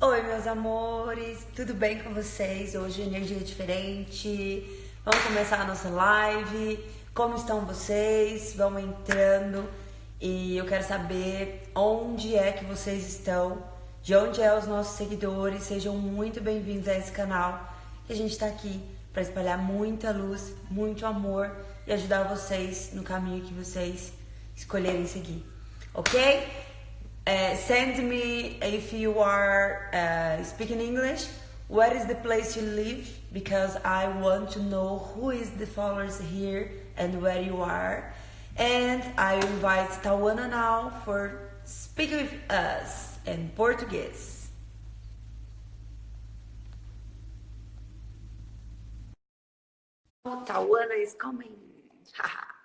Oi, meus amores, tudo bem com vocês? Hoje energia diferente. Vamos começar a nossa live. Como estão vocês? Vamos entrando e eu quero saber onde é que vocês estão, de onde é os nossos seguidores. Sejam muito bem-vindos a esse canal. Que a gente está aqui para espalhar muita luz, muito amor e ajudar vocês no caminho que vocês escolherem seguir, ok? Uh, send me if you are uh, speaking English. Where is the place you live? Because I want to know who is the followers here and where you are. And I invite Tawana now for speak with us in Portuguese. Tawana is coming.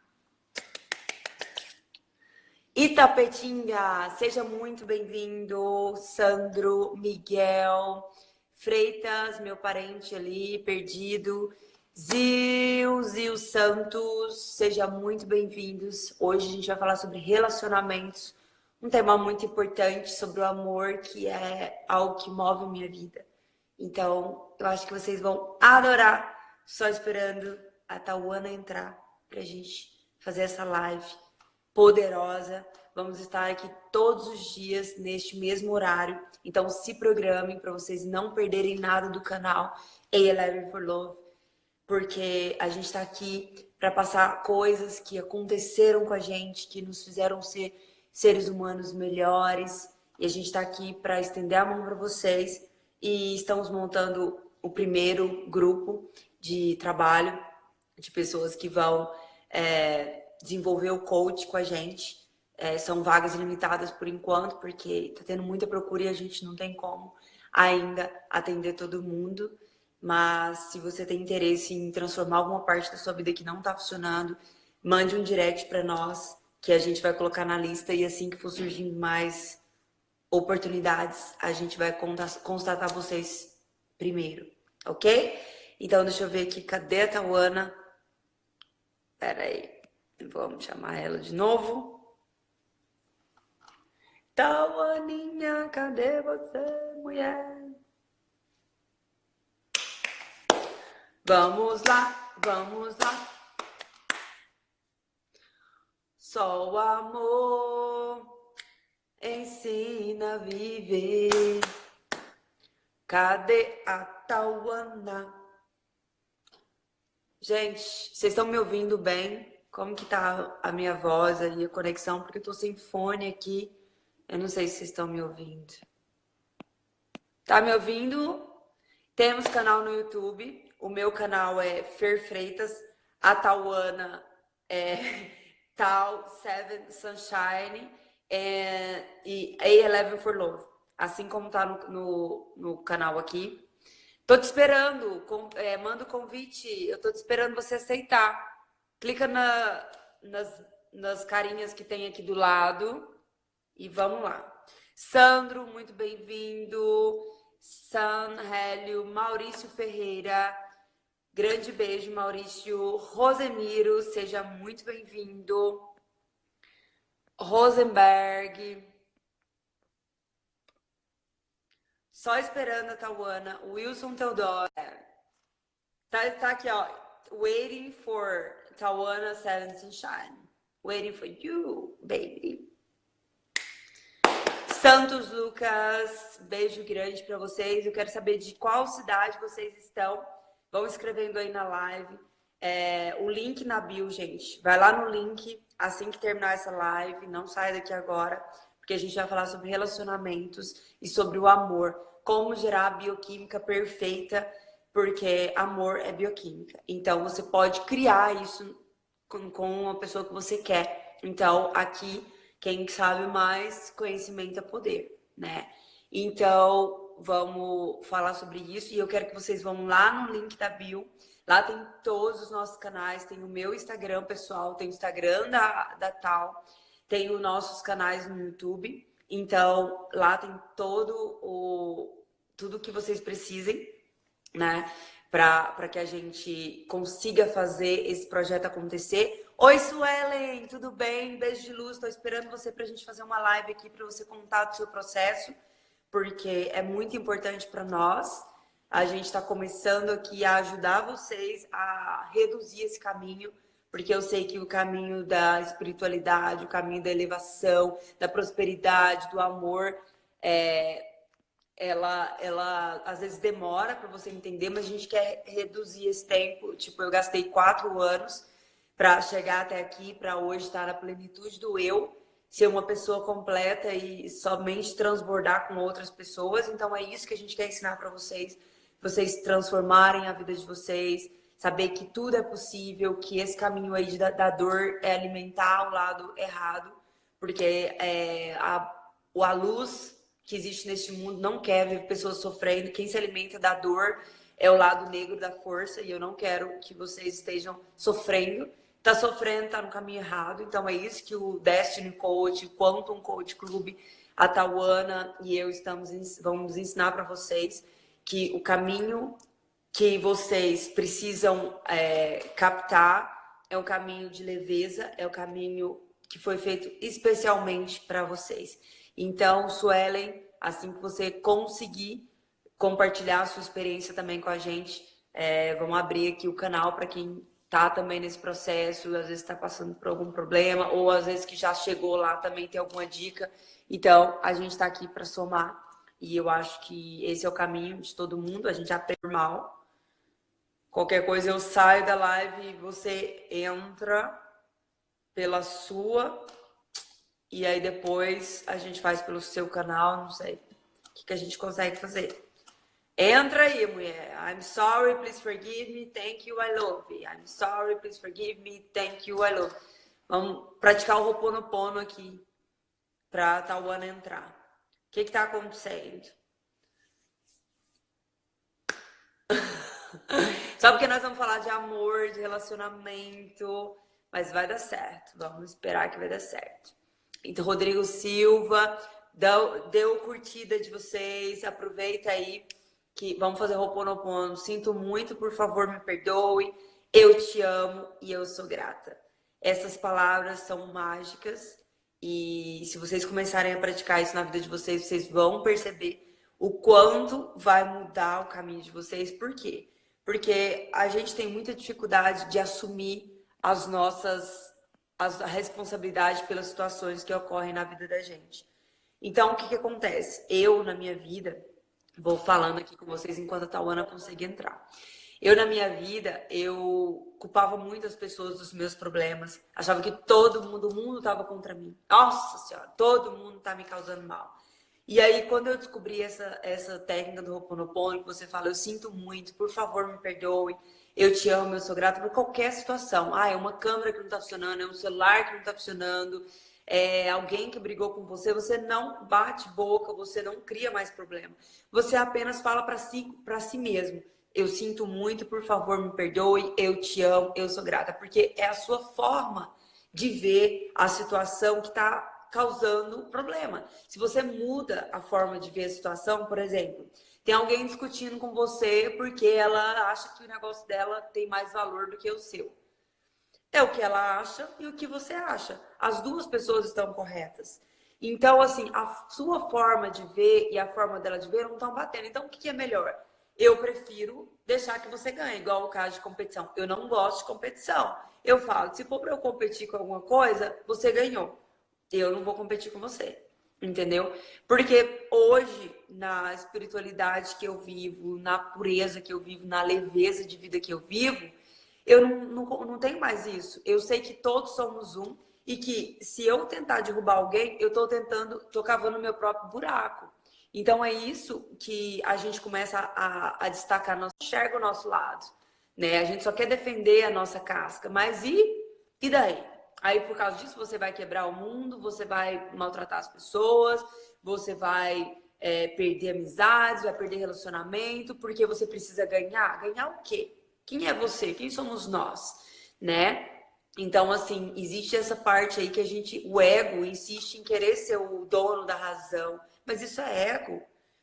Itapetinga, seja muito bem-vindo, Sandro, Miguel, Freitas, meu parente ali, perdido, Zil, Zil Santos, seja muito bem-vindos. Hoje a gente vai falar sobre relacionamentos, um tema muito importante sobre o amor, que é algo que move minha vida. Então, eu acho que vocês vão adorar, só esperando a Tauana entrar pra gente fazer essa live poderosa. Vamos estar aqui todos os dias neste mesmo horário. Então se programem para vocês não perderem nada do canal A11 for Love, porque a gente está aqui para passar coisas que aconteceram com a gente, que nos fizeram ser seres humanos melhores. E a gente está aqui para estender a mão para vocês. E estamos montando o primeiro grupo de trabalho de pessoas que vão é, desenvolver o coach com a gente. É, são vagas limitadas por enquanto, porque está tendo muita procura e a gente não tem como ainda atender todo mundo. Mas se você tem interesse em transformar alguma parte da sua vida que não está funcionando, mande um direct para nós, que a gente vai colocar na lista e assim que for surgindo mais oportunidades, a gente vai constatar vocês primeiro, ok? Então, deixa eu ver aqui, cadê a Tawana? Pera aí. Vamos chamar ela de novo. Tauaninha, cadê você, mulher? Vamos lá, vamos lá. Só o amor ensina a viver. Cadê a Tauana? Gente, vocês estão me ouvindo bem? Como que tá a minha voz e a conexão, porque eu tô sem fone aqui. Eu não sei se vocês estão me ouvindo. Tá me ouvindo? Temos canal no YouTube. O meu canal é Fer Freitas. A Tauana é Tal Seven Sunshine é, e A11 for Love. Assim como tá no, no, no canal aqui. Tô te esperando. Com, é, manda o convite. Eu tô te esperando você aceitar. Clica na, nas, nas carinhas que tem aqui do lado e vamos lá. Sandro, muito bem-vindo. San Hélio, Maurício Ferreira, grande beijo, Maurício. Rosemiro, seja muito bem-vindo. Rosenberg. Só esperando a Tauana. Wilson Teodoro. Tá, tá aqui, ó. Waiting for Tawana Seven Sunshine. Waiting for you, baby. Santos Lucas, beijo grande para vocês. Eu quero saber de qual cidade vocês estão. Vão escrevendo aí na live. É, o link na bio, gente. Vai lá no link assim que terminar essa live. Não saia daqui agora, porque a gente vai falar sobre relacionamentos e sobre o amor. Como gerar a bioquímica perfeita porque amor é bioquímica. Então, você pode criar isso com, com a pessoa que você quer. Então, aqui, quem sabe mais, conhecimento é poder, né? Então, vamos falar sobre isso. E eu quero que vocês vão lá no link da bio. Lá tem todos os nossos canais. Tem o meu Instagram pessoal, tem o Instagram da, da Tal, tem os nossos canais no YouTube. Então, lá tem todo o tudo que vocês precisem né? Para que a gente consiga fazer esse projeto acontecer. Oi, Suelen, tudo bem? Beijo de luz, estou esperando você para a gente fazer uma live aqui para você contar do seu processo, porque é muito importante para nós. A gente está começando aqui a ajudar vocês a reduzir esse caminho, porque eu sei que o caminho da espiritualidade, o caminho da elevação, da prosperidade, do amor, é, ela, ela às vezes demora para você entender, mas a gente quer reduzir esse tempo. Tipo, eu gastei quatro anos para chegar até aqui, para hoje estar na plenitude do eu, ser uma pessoa completa e somente transbordar com outras pessoas. Então é isso que a gente quer ensinar para vocês, vocês transformarem a vida de vocês, saber que tudo é possível, que esse caminho aí da, da dor é alimentar o lado errado, porque é, a, a luz que existe neste mundo não quer ver pessoas sofrendo. Quem se alimenta da dor é o lado negro da força e eu não quero que vocês estejam sofrendo tá sofrendo, tá no caminho errado. Então é isso que o Destiny Coach, o Quantum Coach Club, a Tawana e eu estamos vamos ensinar para vocês que o caminho que vocês precisam é, captar é um caminho de leveza, é o caminho que foi feito especialmente para vocês. Então, Suelen, assim que você conseguir compartilhar a sua experiência também com a gente, é, vamos abrir aqui o canal para quem tá também nesse processo, às vezes está passando por algum problema, ou às vezes que já chegou lá também tem alguma dica. Então, a gente está aqui para somar. E eu acho que esse é o caminho de todo mundo, a gente aprende mal. Qualquer coisa eu saio da live e você entra pela sua. E aí depois a gente faz pelo seu canal, não sei. O que, que a gente consegue fazer. Entra aí, mulher. I'm sorry, please forgive me, thank you, I love you. I'm sorry, please forgive me, thank you, I love you. Vamos praticar o Ho'oponopono aqui para Tawana entrar. O que está acontecendo? Só porque nós vamos falar de amor, de relacionamento, mas vai dar certo. Vamos esperar que vai dar certo. Então, Rodrigo Silva, deu, deu curtida de vocês, aproveita aí que vamos fazer Ho'oponopono. Sinto muito, por favor, me perdoe. Eu te amo e eu sou grata. Essas palavras são mágicas e se vocês começarem a praticar isso na vida de vocês, vocês vão perceber o quanto vai mudar o caminho de vocês. Por quê? Porque a gente tem muita dificuldade de assumir as nossas as, a responsabilidade pelas situações que ocorrem na vida da gente. Então, o que, que acontece? Eu, na minha vida, Vou falando aqui com vocês enquanto a Tauana consegue entrar. Eu, na minha vida, eu culpava muitas pessoas dos meus problemas. Achava que todo mundo, o mundo estava contra mim. Nossa Senhora, todo mundo está me causando mal. E aí, quando eu descobri essa, essa técnica do Ho'oponopono, que você fala, eu sinto muito, por favor, me perdoe, eu te amo, eu sou grata por qualquer situação. Ah, é uma câmera que não está funcionando, é um celular que não está funcionando, é, alguém que brigou com você, você não bate boca, você não cria mais problema. Você apenas fala para si, si mesmo. Eu sinto muito, por favor, me perdoe, eu te amo, eu sou grata. Porque é a sua forma de ver a situação que está causando problema. Se você muda a forma de ver a situação, por exemplo, tem alguém discutindo com você porque ela acha que o negócio dela tem mais valor do que o seu. É o que ela acha e o que você acha. As duas pessoas estão corretas. Então, assim, a sua forma de ver e a forma dela de ver não estão batendo. Então, o que é melhor? Eu prefiro deixar que você ganhe, igual o caso de competição. Eu não gosto de competição. Eu falo, se for para eu competir com alguma coisa, você ganhou. Eu não vou competir com você. Entendeu? Porque hoje, na espiritualidade que eu vivo, na pureza que eu vivo, na leveza de vida que eu vivo, eu não, não, não tenho mais isso. Eu sei que todos somos um e que se eu tentar derrubar alguém, eu estou tentando, estou cavando meu próprio buraco. Então é isso que a gente começa a, a destacar, não enxerga o nosso lado. Né? A gente só quer defender a nossa casca, mas e, e daí? Aí por causa disso você vai quebrar o mundo, você vai maltratar as pessoas, você vai é, perder amizades, vai perder relacionamento, porque você precisa ganhar. Ganhar o quê? Quem é você? Quem somos nós? Né? Então, assim, existe essa parte aí que a gente, o ego insiste em querer ser o dono da razão, mas isso é ego,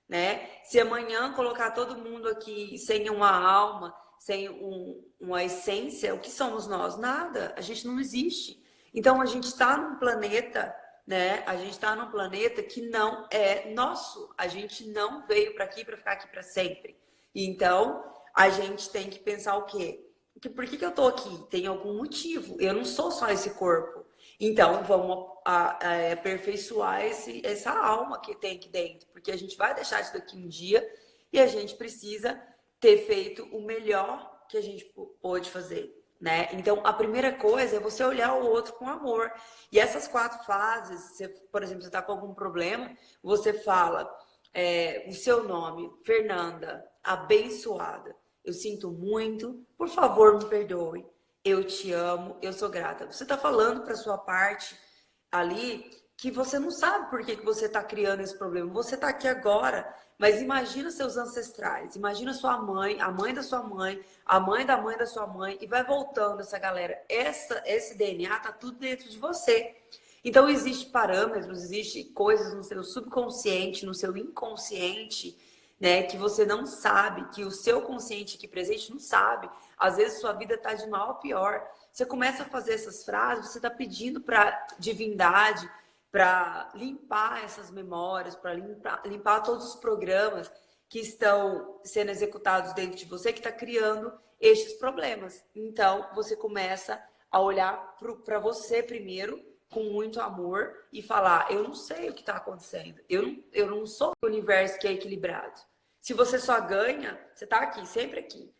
né? Se amanhã colocar todo mundo aqui sem uma alma, sem um, uma essência, o que somos nós? Nada, a gente não existe. Então, a gente está num planeta né? A gente está num planeta que não é nosso. A gente não veio para aqui para ficar aqui para sempre. Então, a gente tem que pensar o quê? Que por que, que eu tô aqui? Tem algum motivo. Eu não sou só esse corpo. Então, vamos a, a, aperfeiçoar esse, essa alma que tem aqui dentro. Porque a gente vai deixar isso daqui um dia e a gente precisa ter feito o melhor que a gente pôde fazer né? Então, a primeira coisa é você olhar o outro com amor. E essas quatro fases, você, por exemplo, você está com algum problema, você fala é, o seu nome, Fernanda, abençoada. Eu sinto muito, por favor, me perdoe. Eu te amo, eu sou grata. Você está falando para sua parte ali que você não sabe por que, que você está criando esse problema. Você está aqui agora mas imagina seus ancestrais, imagina sua mãe, a mãe da sua mãe, a mãe da mãe da sua mãe, e vai voltando essa galera. Essa, esse DNA tá tudo dentro de você. Então, existem parâmetros, existem coisas no seu subconsciente, no seu inconsciente, né, que você não sabe, que o seu consciente aqui presente não sabe. Às vezes, sua vida tá de mal a pior. Você começa a fazer essas frases, você está pedindo para divindade, para limpar essas memórias, para limpar, limpar todos os programas que estão sendo executados dentro de você, que está criando estes problemas. Então, você começa a olhar para você primeiro, com muito amor, e falar, eu não sei o que está acontecendo, eu não, eu não sou o universo que é equilibrado. Se você só ganha, você está aqui, sempre aqui.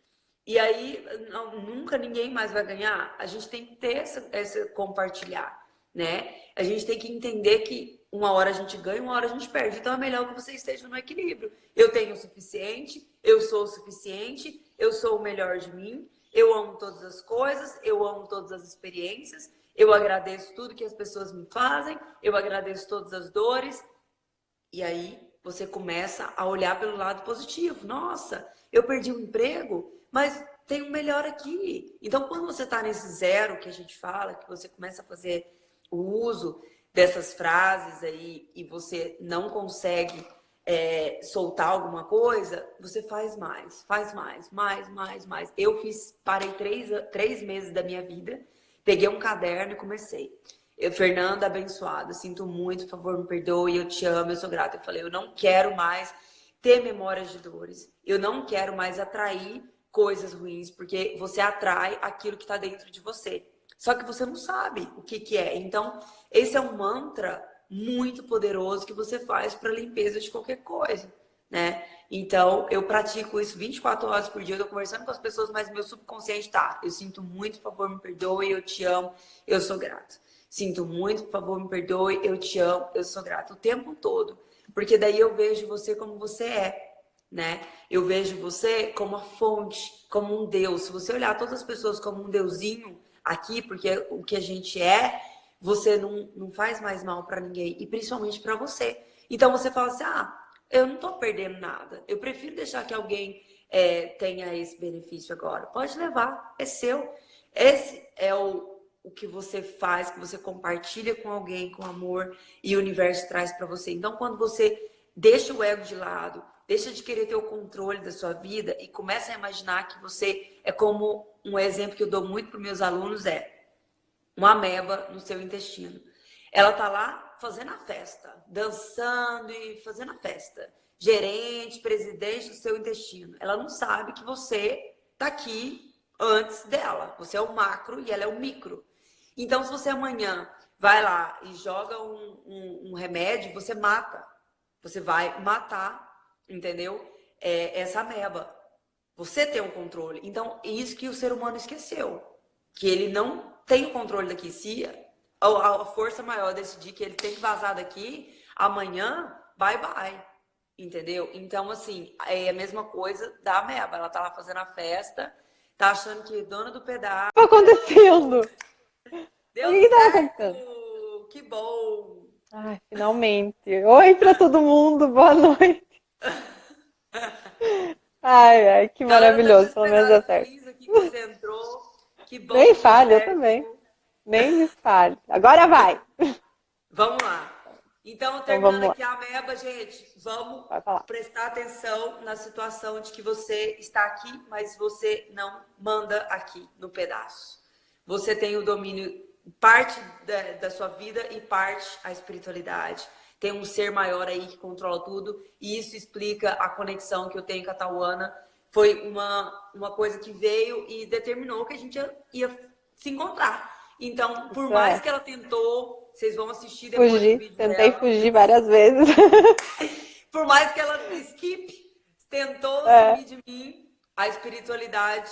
E aí, não, nunca ninguém mais vai ganhar. A gente tem que ter essa, essa compartilhar né? A gente tem que entender que uma hora a gente ganha, uma hora a gente perde. Então é melhor que você esteja no equilíbrio. Eu tenho o suficiente, eu sou o suficiente, eu sou o melhor de mim, eu amo todas as coisas, eu amo todas as experiências, eu agradeço tudo que as pessoas me fazem, eu agradeço todas as dores. E aí você começa a olhar pelo lado positivo. Nossa, eu perdi o um emprego, mas tem um melhor aqui. Então, quando você está nesse zero que a gente fala, que você começa a fazer o uso dessas frases aí e você não consegue é, soltar alguma coisa, você faz mais, faz mais, mais, mais, mais. Eu fiz, parei três, três meses da minha vida, peguei um caderno e comecei. Eu, Fernanda, abençoada, sinto muito, por favor, me perdoe, eu te amo, eu sou grata. Eu falei, eu não quero mais ter memórias de dores, eu não quero mais atrair coisas ruins, porque você atrai aquilo que está dentro de você. Só que você não sabe o que, que é. Então, esse é um mantra muito poderoso que você faz para limpeza de qualquer coisa, né? Então, eu pratico isso 24 horas por dia, eu tô conversando com as pessoas, mas meu subconsciente tá, eu sinto muito, por favor, me perdoe, eu te amo, eu sou grato. Sinto muito, por favor, me perdoe, eu te amo, eu sou grato. O tempo todo. Porque daí eu vejo você como você é, né? Eu vejo você como a fonte, como um Deus. Se você olhar todas as pessoas como um deusinho, aqui, porque o que a gente é, você não, não faz mais mal para ninguém, e principalmente para você. Então você fala assim, ah, eu não estou perdendo nada, eu prefiro deixar que alguém é, tenha esse benefício agora. Pode levar, é seu. Esse é o, o que você faz, que você compartilha com alguém, com amor, e o universo traz para você. Então, quando você deixa o ego de lado, deixa de querer ter o controle da sua vida e começa a imaginar que você é como um exemplo que eu dou muito para meus alunos é uma ameba no seu intestino. Ela tá lá fazendo a festa, dançando e fazendo a festa. Gerente, presidente do seu intestino. Ela não sabe que você tá aqui antes dela. Você é o macro e ela é o micro. Então, se você amanhã vai lá e joga um, um, um remédio, você mata. Você vai matar, entendeu? É, essa ameba. Você tem o um controle. Então, é isso que o ser humano esqueceu. Que ele não tem o controle daqui. Se a, a força maior decidir que ele tem que vazar daqui, amanhã, bye bye. Entendeu? Então, assim, é a mesma coisa da ameba. Ela tá lá fazendo a festa, tá achando que dona do pedaço. O que tá acontecendo? Deu o que tá acontecendo? Que bom! Ai, finalmente. Oi para todo mundo, boa noite. Ai, ai, que maravilhoso, pelo menos é certo. Aqui que você entrou. Que bom Nem fale, eu também. Nem me fale. Agora vai. Vamos lá. Então, então terminando então, aqui a ameba, gente, vamos prestar atenção na situação de que você está aqui, mas você não manda aqui no pedaço. Você tem o domínio parte da, da sua vida e parte a espiritualidade. Tem um ser maior aí que controla tudo, e isso explica a conexão que eu tenho com a Tauana. Foi uma, uma coisa que veio e determinou que a gente ia, ia se encontrar. Então, por isso mais é. que ela tentou, vocês vão assistir depois Fugir, do vídeo Tentei dela. fugir várias vezes. por mais que ela skip, tentou é. de mim, a espiritualidade,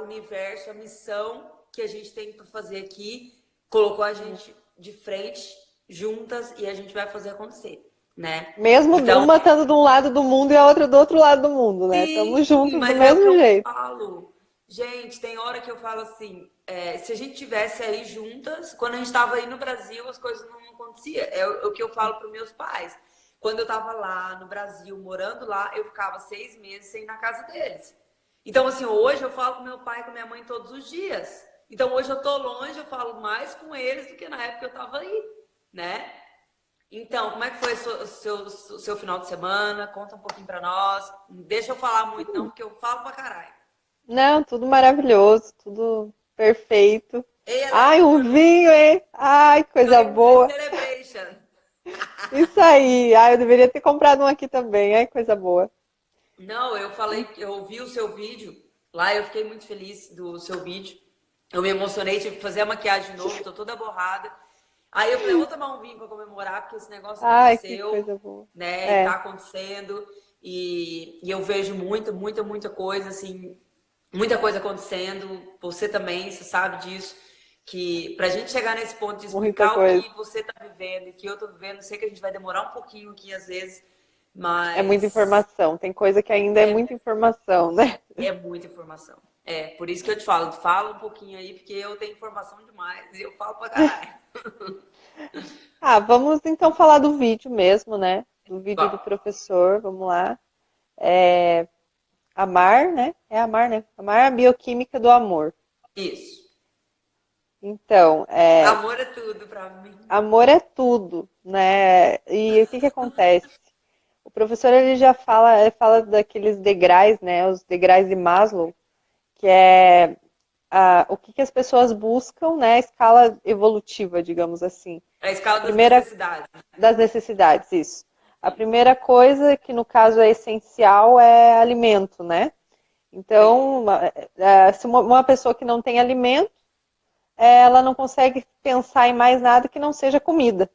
o universo, a missão que a gente tem para fazer aqui, colocou a gente de frente, juntas, e a gente vai fazer acontecer. Né? Mesmo então, uma estando de um lado do mundo e a outra do outro lado do mundo, né? Estamos juntos do é mesmo é jeito. Falo. Gente, tem hora que eu falo assim, é, se a gente tivesse aí juntas, quando a gente estava aí no Brasil, as coisas não aconteciam. É o, o que eu falo para meus pais. Quando eu estava lá no Brasil, morando lá, eu ficava seis meses sem ir na casa deles. Então, assim, hoje eu falo com meu pai e com minha mãe todos os dias. Então, hoje eu tô longe, eu falo mais com eles do que na época que eu tava aí, né? Então, como é que foi o seu, o seu, final de semana? Conta um pouquinho para nós. Deixa eu falar muito, não, porque eu falo pra caralho. Não, tudo maravilhoso, tudo perfeito. Ai, um vinho, hein? Ai, coisa boa. Isso aí. Ai, eu deveria ter comprado um aqui também. Ai, coisa boa. Não, eu falei, eu ouvi o seu vídeo lá, eu fiquei muito feliz do seu vídeo. Eu me emocionei, tive que fazer a maquiagem de novo, tô toda borrada. Aí eu falei, vou tomar um vinho para comemorar, porque esse negócio Ai, aconteceu, né? É. Tá acontecendo. E, e eu vejo muita, muita, muita coisa, assim, muita coisa acontecendo. Você também, você sabe disso. Que pra gente chegar nesse ponto de explicar o que você tá vivendo e que eu tô vivendo, sei que a gente vai demorar um pouquinho aqui, às vezes, mas... É muita informação. Tem coisa que ainda é, é muita informação, né? É muita informação. É, por isso que eu te falo, fala um pouquinho aí, porque eu tenho informação demais e eu falo pra caralho. ah, vamos então falar do vídeo mesmo, né? Do vídeo do professor, vamos lá. É, amar, né? É amar, né? Amar a bioquímica do amor. Isso. Então, é... Amor é tudo pra mim. Amor é tudo, né? E o que que acontece? O professor ele já fala, ele fala daqueles degraus, né? Os degraus de Maslow, que é a, o que, que, as pessoas buscam, né? A escala evolutiva, digamos assim. A escala das primeira, necessidades. Das necessidades, isso. A primeira coisa, que no caso é essencial, é alimento, né? Então, uma, é, se uma pessoa que não tem alimento, ela não consegue pensar em mais nada que não seja comida.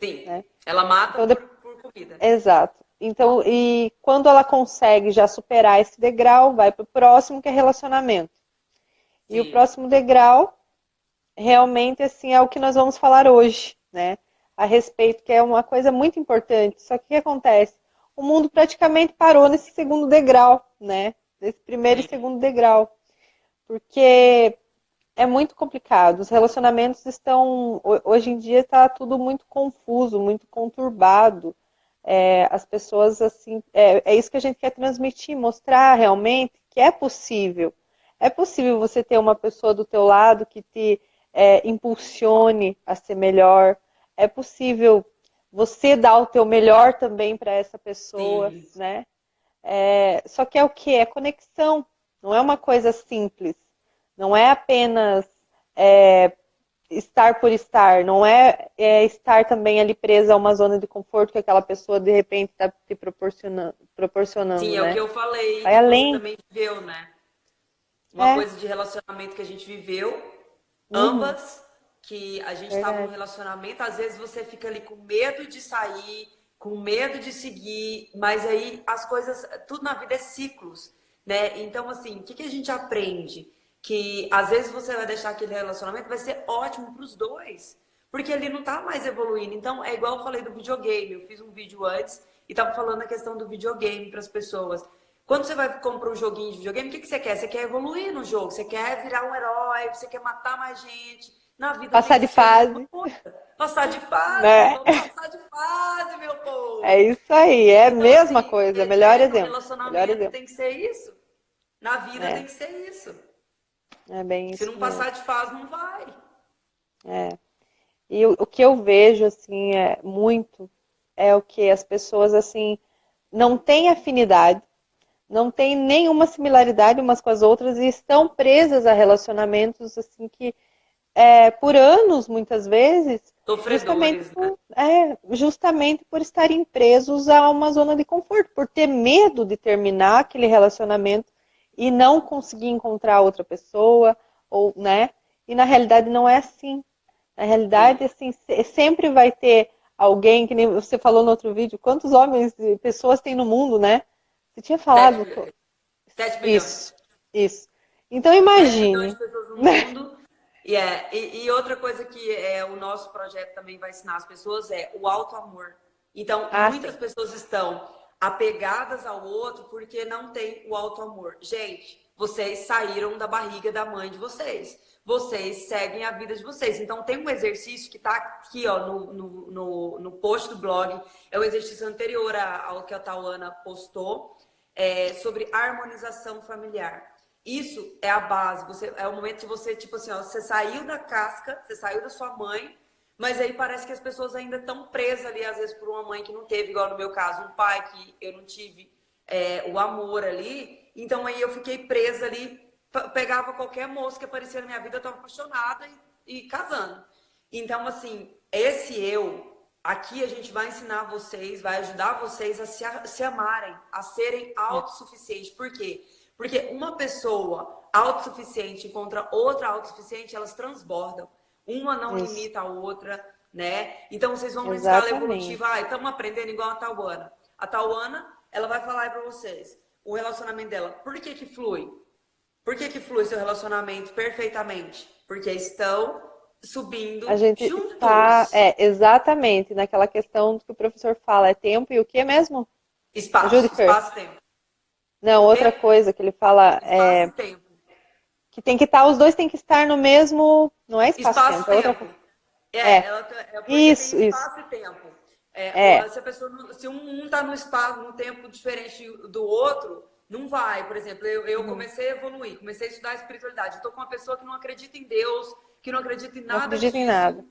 Sim. Né? Ela mata então, por, por comida. Exato. Então, e quando ela consegue já superar esse degrau, vai para o próximo, que é relacionamento. Sim. E o próximo degrau, realmente, assim, é o que nós vamos falar hoje, né? A respeito, que é uma coisa muito importante. Só que o que acontece? O mundo praticamente parou nesse segundo degrau, né? Nesse primeiro e segundo degrau. Porque é muito complicado. Os relacionamentos estão. Hoje em dia está tudo muito confuso, muito conturbado é, as pessoas assim, é, é isso que a gente quer transmitir, mostrar realmente que é possível. É possível você ter uma pessoa do teu lado que te é, impulsione a ser melhor. É possível você dar o teu melhor também para essa pessoa, Sim. né? É, só que é o que? É conexão. Não é uma coisa simples. Não é apenas é, estar por estar, não é, é, estar também ali presa a uma zona de conforto que aquela pessoa de repente está te proporcionando. proporcionando Sim, é né? o que eu falei, Vai além. também viveu, né? Uma é. coisa de relacionamento que a gente viveu, uhum. ambas, que a gente estava no relacionamento, às vezes você fica ali com medo de sair, com medo de seguir, mas aí as coisas, tudo na vida é ciclos, né? Então, assim, o que, que a gente aprende? que às vezes você vai deixar aquele relacionamento, vai ser ótimo para os dois, porque ele não está mais evoluindo. Então, é igual eu falei do videogame. Eu fiz um vídeo antes e estava falando a questão do videogame para as pessoas. Quando você vai comprar um joguinho de videogame, o que, que você quer? Você quer evoluir no jogo, você quer virar um herói, você quer matar mais gente. Na vida passar de fase. Passar de fase, né? passar de fase, meu povo. É isso aí, é a então, mesma assim, coisa, melhor exemplo. relacionamento melhor exemplo. tem que ser isso. Na vida é. tem que ser isso. É bem Se não passar de fase, não vai. É. E o, o, que eu vejo, assim, é muito, é o que as pessoas, assim, não têm afinidade, não têm nenhuma similaridade umas com as outras e estão presas a relacionamentos, assim, que é, por anos, muitas vezes, justamente por, né? é, justamente por estarem presos a uma zona de conforto, por ter medo de terminar aquele relacionamento e não conseguir encontrar outra pessoa, ou, né? E na realidade não é assim. Na realidade, assim, sempre vai ter alguém, que nem você falou no outro vídeo, quantos homens e pessoas tem no mundo, né? Você tinha falado. 7 milhões. Isso, isso. Então imagine. 7 milhões de pessoas no mundo. Yeah. E, e, outra coisa que é, o nosso projeto também vai ensinar as pessoas é o alto amor. Então, ah, muitas sim. pessoas estão apegadas ao outro porque não tem o alto amor. Gente, vocês saíram da barriga da mãe de vocês vocês seguem a vida de vocês. Então, tem um exercício que está aqui ó, no, no, no, no, post do blog, é o exercício anterior ao que a Tauana postou, é, sobre harmonização familiar. Isso é a base, você, é o momento de você, tipo assim, ó, você saiu da casca, você saiu da sua mãe, mas aí parece que as pessoas ainda estão presas ali, às vezes, por uma mãe que não teve, igual no meu caso, um pai que eu não tive é, o amor ali. Então aí eu fiquei presa ali pegava qualquer moça que aparecia na minha vida, eu estava apaixonada e, e, casando. Então, assim, esse eu, aqui a gente vai ensinar vocês, vai ajudar vocês a se, a, se amarem, a serem autossuficientes. Por quê? Porque uma pessoa autossuficiente encontra outra autossuficiente, elas transbordam. Uma não Isso. limita a outra, né? Então, vocês vão na escala evolutiva. Ah, estamos aprendendo igual a Tauana. A Tauana, ela vai falar para vocês o relacionamento dela. Por que que flui? Por que, que flui seu relacionamento perfeitamente? Porque estão subindo a gente juntos. Tá, é, exatamente, naquela questão que o professor fala, é tempo e o que mesmo? Espaço, espaço tempo. Não, outra tempo. coisa que ele fala espaço é... tempo. Que tem que estar, tá, os dois têm que estar no mesmo... Não é espaço, espaço tempo, é outra É, é. Ela, é isso, espaço isso. e tempo. É, é. Se, a pessoa, se um está no espaço, num tempo diferente do outro, não vai, por exemplo, eu, eu uhum. comecei a evoluir, comecei a estudar espiritualidade. Estou com uma pessoa que não acredita em Deus, que não acredita em nada. Não acredita disso. em nada.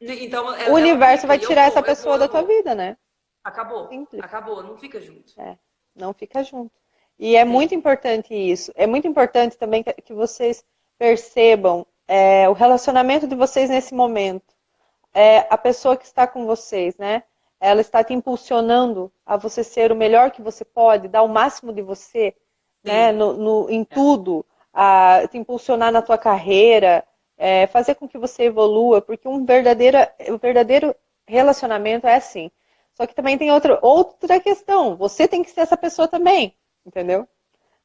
Então, ela, o universo vai tirar essa pessoa da tua vida, né? Acabou. Simples. Acabou, não fica junto. É, não fica junto. E é Sim. muito importante isso. É muito importante também que, que vocês percebam é, o relacionamento de vocês nesse momento. É, a pessoa que está com vocês, né? ela está te impulsionando a você ser o melhor que você pode, dar o máximo de você, né, no, no, em é. tudo, a te impulsionar na tua carreira, é, fazer com que você evolua, porque um verdadeiro, um verdadeiro relacionamento é assim. Só que também tem outra, outra questão, você tem que ser essa pessoa também, entendeu?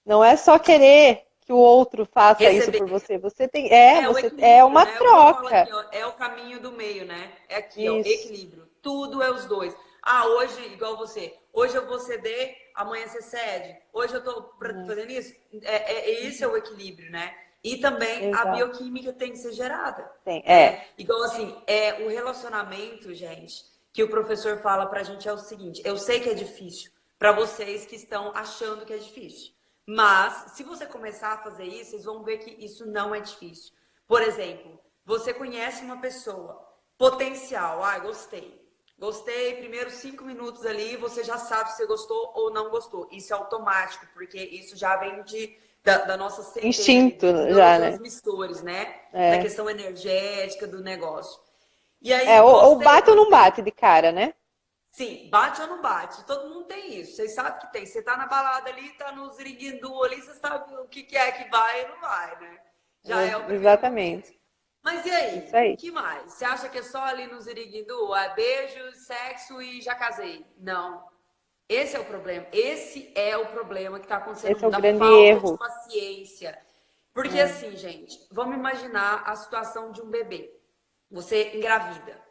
Não é só querer que o outro faça Receber. isso por você. Você tem. É, é, você, é uma né? troca. Aqui, ó, é o caminho do meio, né? É aqui, ó, equilíbrio tudo é os dois. Ah, hoje, igual você, hoje eu vou ceder, amanhã você cede. Hoje eu tô uhum. fazendo isso. É, é, esse é o equilíbrio, né? E também Exato. a bioquímica tem que ser gerada. Tem, é. é. Igual assim, é o relacionamento, gente, que o professor fala pra gente é o seguinte: eu sei que é difícil para vocês que estão achando que é difícil. Mas, se você começar a fazer isso, vocês vão ver que isso não é difícil. Por exemplo, você conhece uma pessoa, potencial, ah, gostei. Gostei, primeiros cinco minutos ali, você já sabe se você gostou ou não gostou. Isso é automático, porque isso já vem de, da, da nossa centelha, instinto já, né? transmissores, né? É. Da questão energética do negócio. E aí, é, ou, bate ou não bate de cara, né? Sim, bate ou não bate. Todo mundo tem isso. Vocês sabem que tem. Você tá na balada ali, tá no ziriguindu ali, você sabe o que, que é que vai e não vai, né? Já é, é o Exatamente. Momento. Mas e aí? Aí. que mais? Você acha que é só ali no Ziriguindu? É beijo, sexo e já casei? Não. Esse é o problema. Esse é o problema que está acontecendo Esse é o da grande falta erro. de paciência. Porque é. assim, gente, vamos imaginar a situação de um bebê. Você engravida.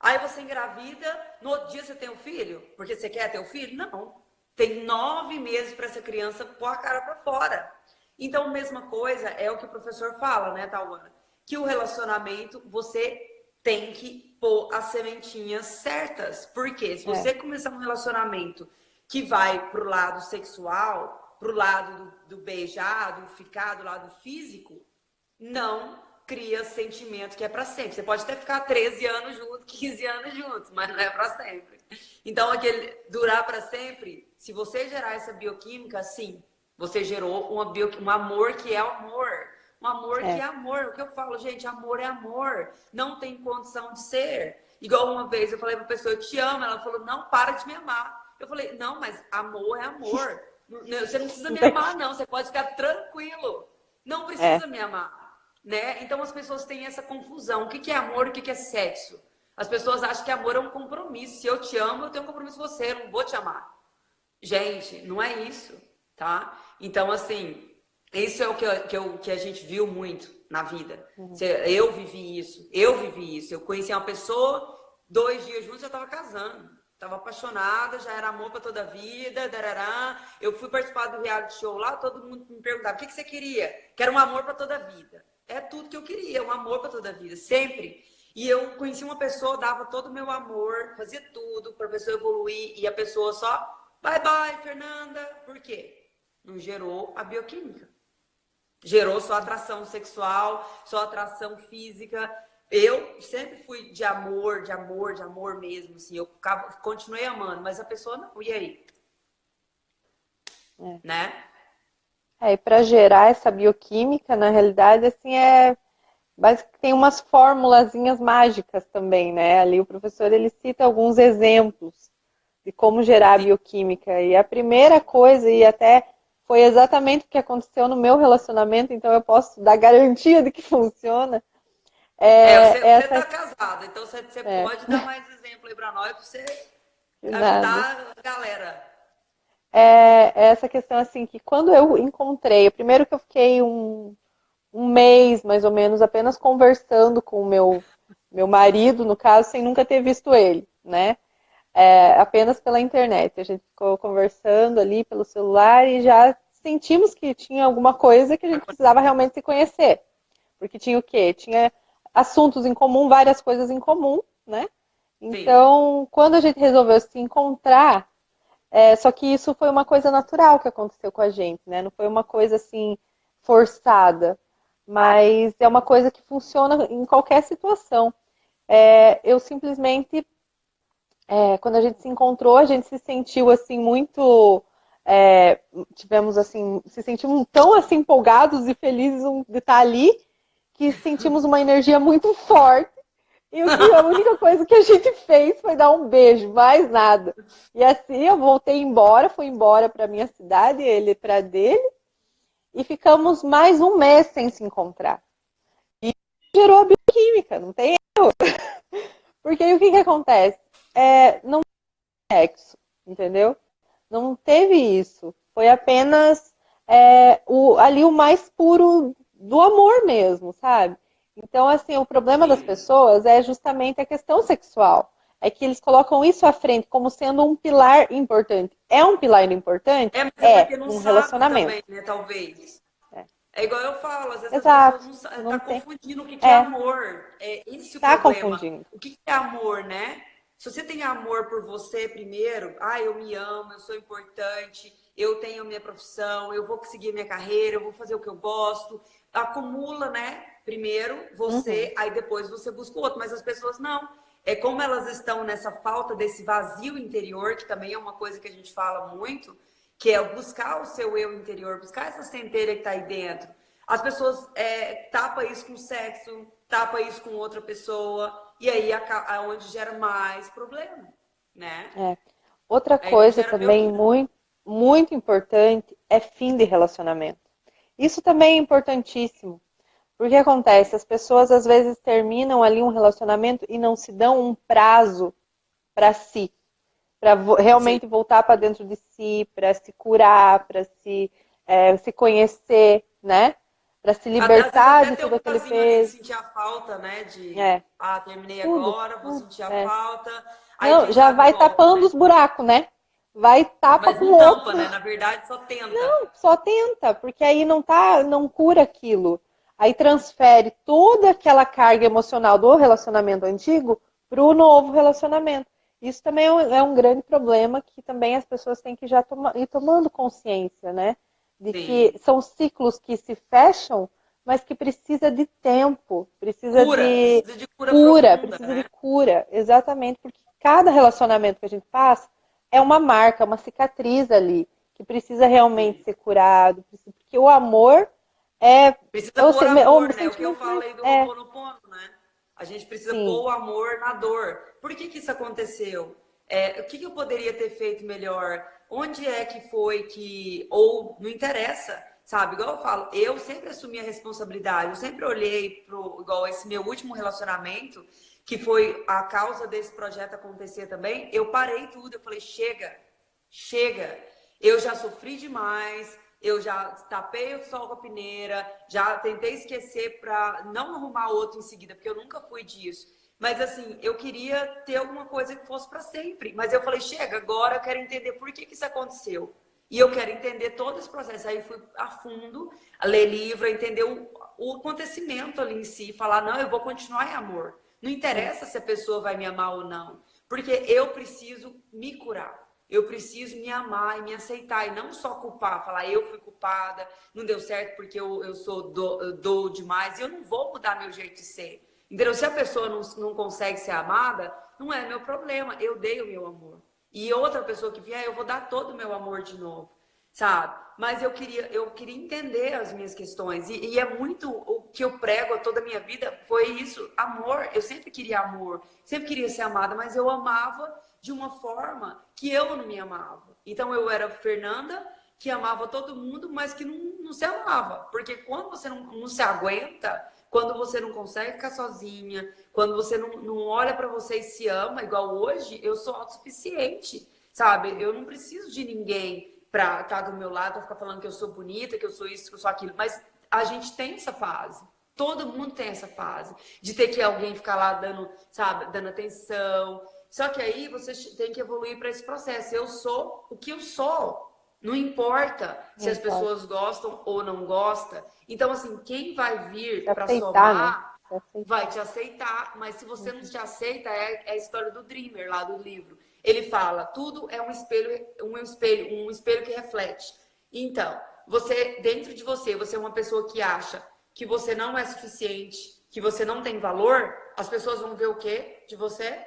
Aí você engravida, no outro dia você tem um filho? Porque você quer ter um filho? Não. Tem nove meses para essa criança pôr a cara para fora. Então, mesma coisa é o que o professor fala, né, Tauana? que o relacionamento você tem que pôr as sementinhas certas. Porque se você é. começar um relacionamento que vai pro lado sexual, pro lado do, do beijar, do ficar, do lado físico, não cria sentimento que é para sempre. Você pode até ficar 13 anos juntos, 15 anos juntos, mas não é para sempre. Então, aquele durar para sempre, se você gerar essa bioquímica, sim, você gerou uma bio, um amor que é amor Um amor é. que é amor. O que eu falo, gente, amor é amor. Não tem condição de ser. Igual uma vez eu falei pra pessoa, eu te amo. Ela falou, não, para de me amar. Eu falei, não, mas amor é amor. Você não precisa me amar, não. Você pode ficar tranquilo. Não precisa é. me amar. Né? Então as pessoas têm essa confusão. O que é amor e o que é sexo? As pessoas acham que amor é um compromisso. Se eu te amo, eu tenho um compromisso com você, eu não vou te amar. Gente, não é isso, tá? Então, assim, isso é o que, eu, que, eu, que a gente viu muito na vida. Uhum. Eu vivi isso, eu vivi isso. Eu conheci uma pessoa, dois dias juntos, já estava casando. Estava apaixonada, já era amor para toda a vida, darará. Eu fui participar do reality show lá, todo mundo me perguntava, o que, que você queria? Quero um amor para toda a vida. É tudo que eu queria, um amor para toda a vida, sempre. E eu conheci uma pessoa, dava todo o meu amor, fazia tudo para a pessoa evoluir, e a pessoa só, bye bye, Fernanda. Por quê? Não gerou a bioquímica. Gerou só atração sexual, só atração física. Eu sempre fui de amor, de amor, de amor mesmo, assim. Eu ficava, continuei amando, mas a pessoa não. E aí? É. Né? É, e para gerar essa bioquímica, na realidade, assim, é mas tem umas formulazinhas mágicas também, né? Ali o professor ele cita alguns exemplos de como gerar bioquímica. E a primeira coisa, e até foi exatamente o que aconteceu no meu relacionamento, então eu posso dar garantia de que funciona. É, é você, essa... você tá casada, então você, você é. pode dar mais exemplo aí para nós, para você ajudar a galera. É, é essa questão assim, que quando eu encontrei, primeiro que eu fiquei um, um mês, mais ou menos, apenas conversando com o meu, meu marido, no caso, sem nunca ter visto ele, né? É, apenas pela internet. A gente ficou conversando ali pelo celular e já sentimos que tinha alguma coisa que a gente precisava realmente se conhecer. Porque tinha o quê? Tinha assuntos em comum, várias coisas em comum, né? Então, Sim. quando a gente resolveu se encontrar, é, só que isso foi uma coisa natural que aconteceu com a gente, né? Não foi uma coisa assim forçada mas é uma coisa que funciona em qualquer situação. É, eu simplesmente, é, quando a gente se encontrou, a gente se sentiu assim muito, é, tivemos assim, se sentimos tão assim empolgados e felizes de estar ali, que sentimos uma energia muito forte. E a única coisa que a gente fez foi dar um beijo, mais nada. E assim eu voltei embora, fui embora para minha cidade, ele para dele e ficamos mais um mês sem se encontrar. E gerou a bioquímica, não tem erro. Porque aí o que, que acontece? É, não teve sexo, entendeu? Não teve isso. Foi apenas é, o, ali o mais puro do amor mesmo, sabe? Então, assim, o problema das pessoas é justamente a questão sexual é que eles colocam isso à frente como sendo um pilar importante. É um pilar importante? É, mas é, é não um relacionamento. Também, né, talvez. É. é. igual eu falo, às vezes Exato, as pessoas não, não tá confundindo o que, que é. é. amor. É esse tá o problema. Confundindo. O que é amor, né? Se você tem amor por você primeiro, ah, eu me amo, eu sou importante, eu tenho minha profissão, eu vou seguir minha carreira, eu vou fazer o que eu gosto. Acumula, né? Primeiro você, uhum. aí depois você busca o outro. Mas as pessoas não é como elas estão nessa falta desse vazio interior, que também é uma coisa que a gente fala muito, que é buscar o seu eu interior, buscar essa centelha que está aí dentro. As pessoas é, tapa isso com sexo, tapa isso com outra pessoa, e aí é onde gera mais problema, né? É. Outra coisa também muito, muito importante é fim de relacionamento. Isso também é importantíssimo. Porque acontece, as pessoas às vezes terminam ali um relacionamento e não se dão um prazo para si, para realmente Sim. voltar para dentro de si, para se curar, para se, é, se conhecer, né? Para se libertar de tudo aquele peso. sentir a falta, né? De, é. ah, terminei tudo, agora, tudo, vou sentir a é. falta. Aí não, já vai volta, tapando né? os buracos, né? Vai tapa Mas com tampa, outro. né? Na verdade, só tenta. Não, só tenta, porque aí não tá, não cura aquilo aí transfere toda aquela carga emocional do relacionamento antigo para o novo relacionamento. Isso também é, é um grande problema que também as pessoas têm que já toma, ir tomando consciência, né? De Sim. que são ciclos que se fecham, mas que precisa de tempo, precisa, cura, de, precisa de cura, cura profunda, precisa né? de cura, exatamente, porque cada relacionamento que a gente passa é uma marca, uma cicatriz ali, que precisa realmente Sim. ser curado, porque o amor É, precisa pôr amor, né? O que eu falei do é. Ho'oponopono, né? A gente precisa Sim. pôr o amor na dor. Por que que isso aconteceu? É, o que, que eu poderia ter feito melhor? Onde é que foi que... Ou não interessa, sabe? Igual eu falo, eu sempre assumi a responsabilidade. Eu sempre olhei pro... Igual esse meu último relacionamento, que foi a causa desse projeto acontecer também. Eu parei tudo, eu falei, chega, chega. Eu já sofri demais, eu já tapei o sol com a peneira, já tentei esquecer para não arrumar outro em seguida, porque eu nunca fui disso. Mas assim, eu queria ter alguma coisa que fosse para sempre. Mas eu falei, chega, agora eu quero entender por que, que isso aconteceu. E eu quero entender todo esse processo. Aí fui a fundo, a ler livro, entender o, o acontecimento ali em si, falar, não, eu vou continuar em amor. Não interessa se a pessoa vai me amar ou não, porque eu preciso me curar. Eu preciso me amar e me aceitar, e não só culpar, falar eu fui culpada, não deu certo porque eu, eu sou do, eu dou demais, e eu não vou mudar meu jeito de ser. Entendeu? Se a pessoa não, não consegue ser amada, não é meu problema, eu dei o meu amor. E outra pessoa que vier, eu vou dar todo o meu amor de novo, sabe? Mas eu queria, eu queria entender as minhas questões, e, e é muito o que eu prego toda a minha vida, foi isso, amor. Eu sempre queria amor, sempre queria ser amada, mas eu amava de uma forma que eu não me amava. Então eu era Fernanda, que amava todo mundo, mas que não, não se amava. Porque quando você não, não se aguenta, quando você não consegue ficar sozinha, quando você não, não olha para você e se ama, igual hoje, eu sou autossuficiente, sabe? Eu não preciso de ninguém para estar tá do meu lado, pra ficar falando que eu sou bonita, que eu sou isso, que eu sou aquilo. Mas a gente tem essa fase. Todo mundo tem essa fase de ter que alguém ficar lá dando, sabe, dando atenção, só que aí você tem que evoluir para esse processo. Eu sou o que eu sou. Não importa se as pessoas gostam ou não gostam. Então, assim, quem vai vir para somar né? vai te aceitar. Mas se você não te aceita, é, é, a história do Dreamer lá do livro. Ele fala, tudo é um espelho, um espelho, um espelho que reflete. Então, você, dentro de você, você é uma pessoa que acha que você não é suficiente, que você não tem valor, as pessoas vão ver o quê de você?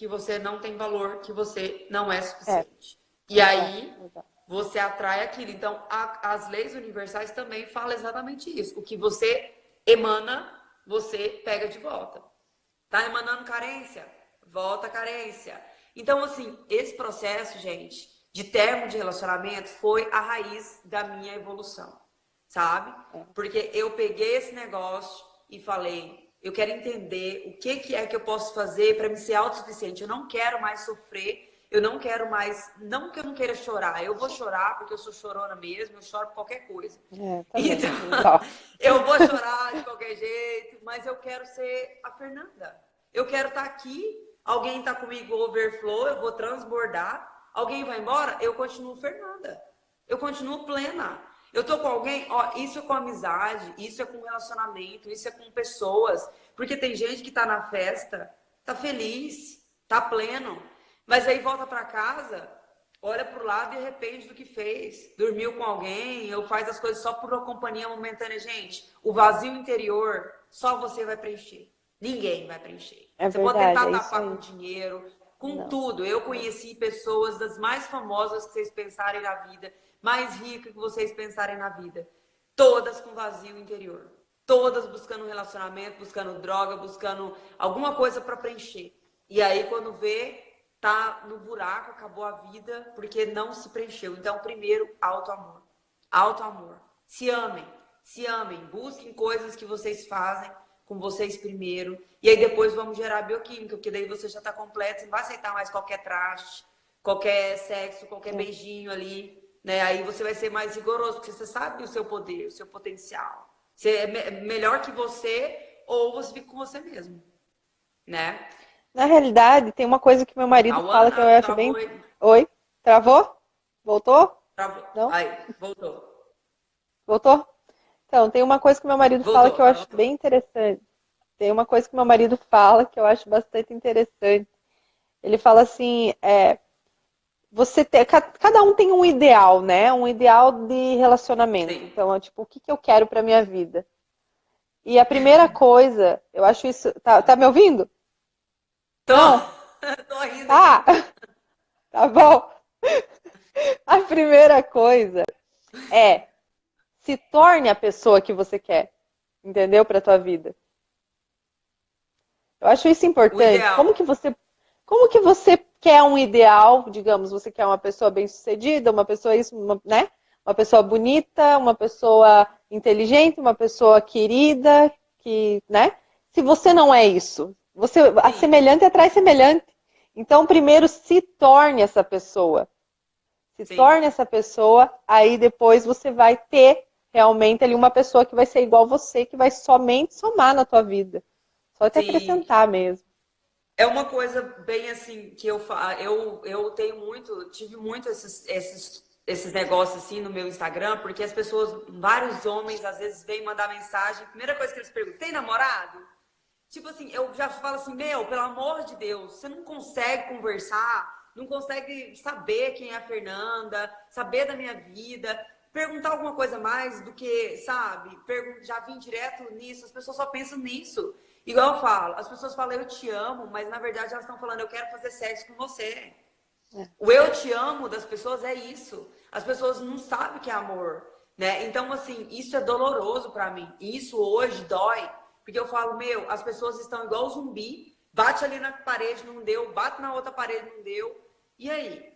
que você não tem valor, que você não é suficiente. É. E aí, você atrai aquilo. Então, a, as leis universais também falam exatamente isso. O que você emana, você pega de volta. Tá emanando carência? Volta a carência. Então, assim, esse processo, gente, de termo de relacionamento foi a raiz da minha evolução, sabe? É. Porque eu peguei esse negócio e falei, eu quero entender o que, que é que eu posso fazer para me ser autossuficiente. Eu não quero mais sofrer, eu não quero mais... Não que eu não queira chorar, eu vou chorar porque eu sou chorona mesmo, eu choro por qualquer coisa. É, tá então, eu vou chorar de qualquer jeito, mas eu quero ser a Fernanda. Eu quero estar tá aqui, alguém está comigo overflow, eu vou transbordar, alguém vai embora, eu continuo Fernanda. Eu continuo plena. Eu tô com alguém, ó, isso é com amizade, isso é com relacionamento, isso é com pessoas. Porque tem gente que tá na festa, tá feliz, tá pleno, mas aí volta para casa, olha pro lado e arrepende do que fez. Dormiu com alguém, ou faz as coisas só por uma companhia momentânea. Gente, o vazio interior só você vai preencher. Ninguém vai preencher. É você verdade, pode tentar é tapar com dinheiro, com Não. tudo. Eu conheci pessoas das mais famosas que vocês pensarem na vida mais rica que vocês pensarem na vida. Todas com vazio interior. Todas buscando um relacionamento, buscando droga, buscando alguma coisa para preencher. E aí, quando vê, tá no buraco, acabou a vida, porque não se preencheu. Então, primeiro, auto-amor. Auto-amor. Se amem. Se amem. Busquem coisas que vocês fazem com vocês primeiro. E aí, depois, vamos gerar bioquímica, porque daí você já está completo. Você não vai aceitar mais qualquer traste, qualquer sexo, qualquer beijinho ali né? Aí você vai ser mais rigoroso, porque você sabe o seu poder, o seu potencial. Você é melhor que você ou você fica com você mesmo, né? Na realidade, tem uma coisa que meu marido fala que eu acho bem... Oi. oi? Travou? Voltou? Travou. Não? Aí, voltou. Voltou? Então, tem uma coisa que meu marido voltou, fala que eu acho voltou. bem interessante. Tem uma coisa que meu marido fala que eu acho bastante interessante. Ele fala assim, é, você ter, cada um tem um ideal, né? Um ideal de relacionamento. Sim. Então, é tipo, o que, que eu quero para minha vida? E a primeira coisa, eu acho isso. Tá, tá me ouvindo? Tô. Tô rindo. Tá. tá bom. A primeira coisa é se torne a pessoa que você quer, entendeu? Para tua vida. Eu acho isso importante. Como que você, como que você quer um ideal? Digamos, você quer uma pessoa bem-sucedida, uma pessoa isso, uma, né? Uma pessoa bonita, uma pessoa inteligente, uma pessoa querida, que, né? Se você não é isso, você a semelhante atrai semelhante. Então, primeiro se torne essa pessoa. Se Sim. torne essa pessoa, aí depois você vai ter realmente ali uma pessoa que vai ser igual você, que vai somente somar na tua vida. Só te acrescentar mesmo. É uma coisa bem assim que eu eu eu tenho muito, tive muito esses, esses esses negócios assim no meu Instagram, porque as pessoas, vários homens às vezes vêm mandar mensagem, primeira coisa que eles perguntam: "Tem namorado?" Tipo assim, eu já falo assim: "Meu, pelo amor de Deus, você não consegue conversar, não consegue saber quem é a Fernanda, saber da minha vida, perguntar alguma coisa mais do que, sabe? Já vim direto nisso, as pessoas só pensam nisso. Igual eu falo, as pessoas falam eu te amo, mas na verdade elas estão falando eu quero fazer sexo com você. É. O eu te amo das pessoas é isso. As pessoas não sabem que é amor, né? Então assim, isso é doloroso para mim. Isso hoje dói, porque eu falo, meu, as pessoas estão igual zumbi, bate ali na parede, não deu, bate na outra parede, não deu. E aí?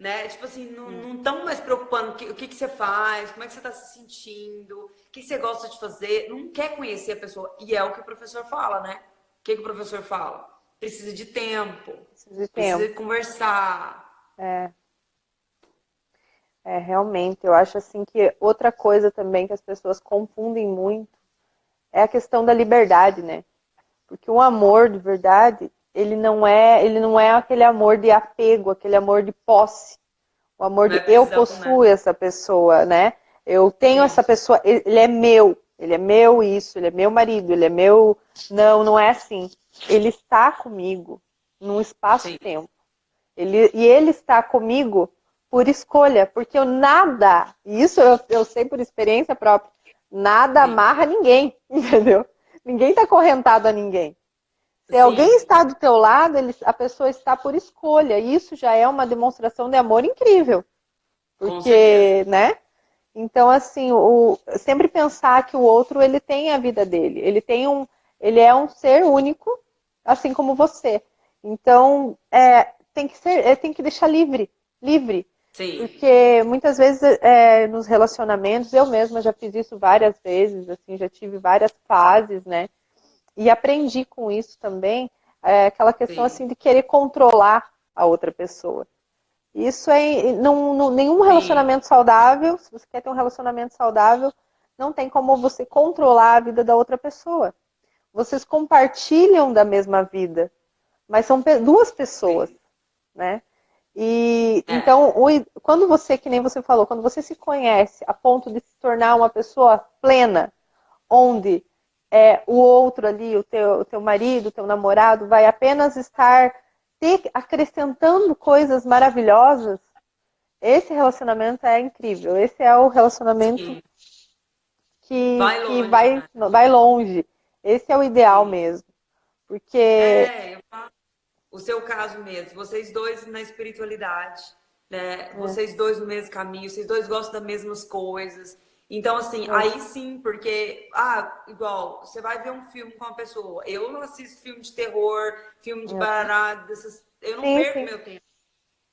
né? Tipo assim, não estão hum. mais preocupando o que, o que, que, você faz, como é que você está se sentindo, o que, que, você gosta de fazer, não quer conhecer a pessoa. E é o que o professor fala, né? O que, que o professor fala? Precisa de tempo, precisa de, precisa tempo. de conversar. É. É, realmente, eu acho assim que outra coisa também que as pessoas confundem muito é a questão da liberdade, né? Porque o amor de verdade, ele não é, ele não é aquele amor de apego, aquele amor de posse. O amor de é eu possuo né? essa pessoa, né? Eu tenho Sim. essa pessoa, ele é meu, ele é meu isso, ele é meu marido, ele é meu. Não, não é assim. Ele está comigo num espaço-tempo. Ele, e ele está comigo por escolha, porque eu nada, isso eu, eu sei por experiência própria, nada Sim. amarra ninguém, entendeu? Ninguém está correntado a ninguém. Se Sim. alguém está do teu lado, ele, a pessoa está por escolha. E isso já é uma demonstração de amor incrível. Porque, né? Então, assim, o, sempre pensar que o outro ele tem a vida dele. Ele tem um, ele é um ser único, assim como você. Então, é, tem que ser, é, tem que deixar livre, livre. Sim. Porque muitas vezes é, nos relacionamentos, eu mesma já fiz isso várias vezes, assim, já tive várias fases, né? E aprendi com isso também é, aquela questão Sim. assim de querer controlar a outra pessoa. Isso é não, não, nenhum relacionamento Sim. saudável, se você quer ter um relacionamento saudável, não tem como você controlar a vida da outra pessoa. Vocês compartilham da mesma vida, mas são duas pessoas, Sim. né? E é. então, o, quando você, que nem você falou, quando você se conhece a ponto de se tornar uma pessoa plena, onde é, o outro ali, o teu, o teu marido, o teu namorado, vai apenas estar te acrescentando coisas maravilhosas, esse relacionamento é incrível. Esse é o relacionamento Sim. que, vai longe, que vai, né? vai longe. Esse é o ideal mesmo. Porque. É, o seu caso mesmo, vocês dois na espiritualidade, né? É. Vocês dois no mesmo caminho, vocês dois gostam das mesmas coisas. Então, assim, é. aí sim, porque, ah, igual, você vai ver um filme com uma pessoa. Eu não assisto filme de terror, filme de é. barará, dessas. Eu não sim, perco sim. meu tempo.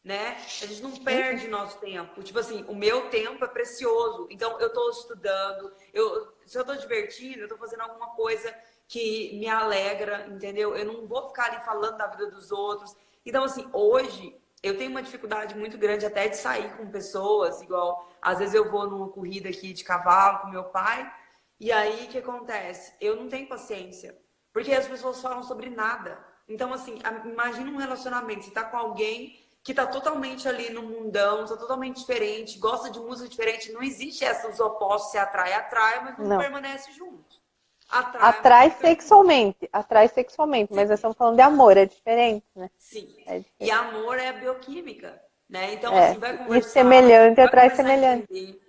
Né? A gente não perde sim. nosso tempo. Tipo assim, o meu tempo é precioso. Então, eu estou estudando, eu, se eu estou divertindo, eu estou fazendo alguma coisa que me alegra, entendeu? Eu não vou ficar ali falando da vida dos outros. Então, assim, hoje eu tenho uma dificuldade muito grande até de sair com pessoas, igual às vezes eu vou numa corrida aqui de cavalo com meu pai, e aí o que acontece? Eu não tenho paciência, porque as pessoas falam sobre nada. Então, assim, imagina um relacionamento, você tá com alguém que tá totalmente ali no mundão, tá totalmente diferente, gosta de música diferente, não existe esses opostos se atrai, atrai, mas não, não. permanece juntos. Atrai, atrai sexualmente, atrai sexualmente, mas nós estamos falando de amor, é diferente, né? Sim. É diferente. E amor é bioquímica, né? Então, é. assim, vai conversar. E semelhante atrai semelhante.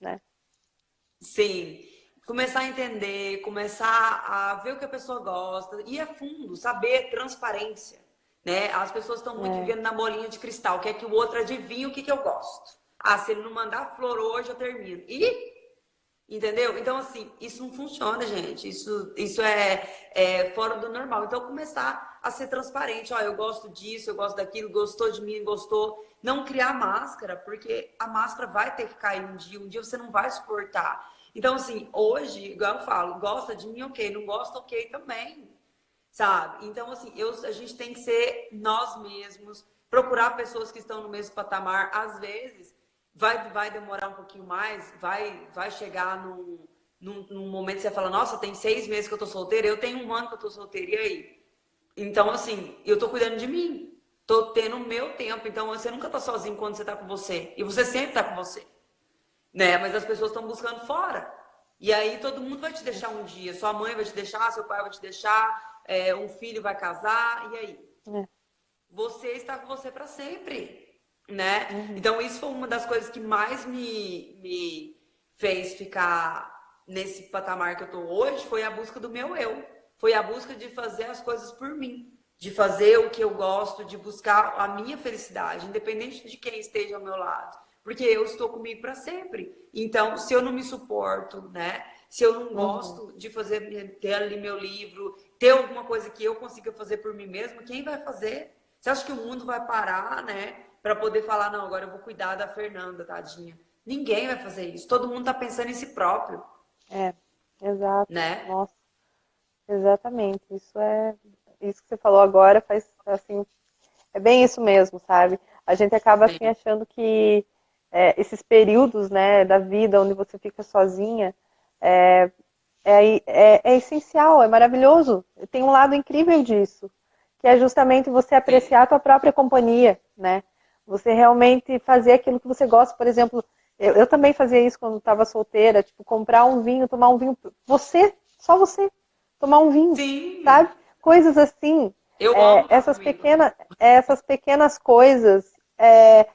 Né? Sim. Começar a entender, começar a ver o que a pessoa gosta, ir a fundo, saber transparência. Né? As pessoas estão muito é. vivendo na bolinha de cristal, quer que o outro adivinhe o que, que eu gosto. Ah, se ele não mandar flor hoje, eu termino. E Entendeu? Então, assim, isso não funciona, gente. Isso, isso é, é fora do normal. Então, começar a ser transparente. Ó, eu gosto disso, eu gosto daquilo, gostou de mim, gostou. Não criar máscara, porque a máscara vai ter que cair um dia. Um dia você não vai suportar. Então, assim, hoje, igual eu falo, gosta de mim, ok. Não gosta, ok também. Sabe? Então, assim, eu, a gente tem que ser nós mesmos, procurar pessoas que estão no mesmo patamar. Às vezes, vai, vai demorar um pouquinho mais, vai, vai chegar num, num, num momento que você fala, nossa, tem seis meses que eu tô solteira, eu tenho um ano que eu tô solteira, e aí? Então, assim, eu tô cuidando de mim. Tô tendo o meu tempo. Então, você nunca tá sozinho quando você tá com você. E você sempre tá com você. Né? Mas as pessoas estão buscando fora. E aí todo mundo vai te deixar um dia. Sua mãe vai te deixar, seu pai vai te deixar, é, um filho vai casar, e aí? É. Você está com você para sempre né? Uhum. Então, isso foi uma das coisas que mais me, me fez ficar nesse patamar que eu tô hoje, foi a busca do meu eu. Foi a busca de fazer as coisas por mim, de fazer o que eu gosto, de buscar a minha felicidade, independente de quem esteja ao meu lado. Porque eu estou comigo para sempre. Então, se eu não me suporto, né? Se eu não uhum. gosto de fazer, ter ali meu livro, ter alguma coisa que eu consiga fazer por mim mesmo, quem vai fazer? Você acha que o mundo vai parar, né? Para poder falar, não, agora eu vou cuidar da Fernanda, tadinha. Ninguém vai fazer isso. Todo mundo está pensando em si próprio. É, exato. Né? Nossa, exatamente. Isso é isso que você falou agora faz assim, é bem isso mesmo, sabe? A gente acaba assim achando que é, esses períodos, né, da vida onde você fica sozinha, é, é, é, é essencial, é maravilhoso. Tem um lado incrível disso, que é justamente você apreciar a tua própria companhia, né? Você realmente fazer aquilo que você gosta. Por exemplo, eu, eu também fazia isso quando estava solteira, tipo, comprar um vinho, tomar um vinho. Você, só você, tomar um vinho, Sim. sabe? Coisas assim. Eu é, essas pequenas, essas pequenas coisas é,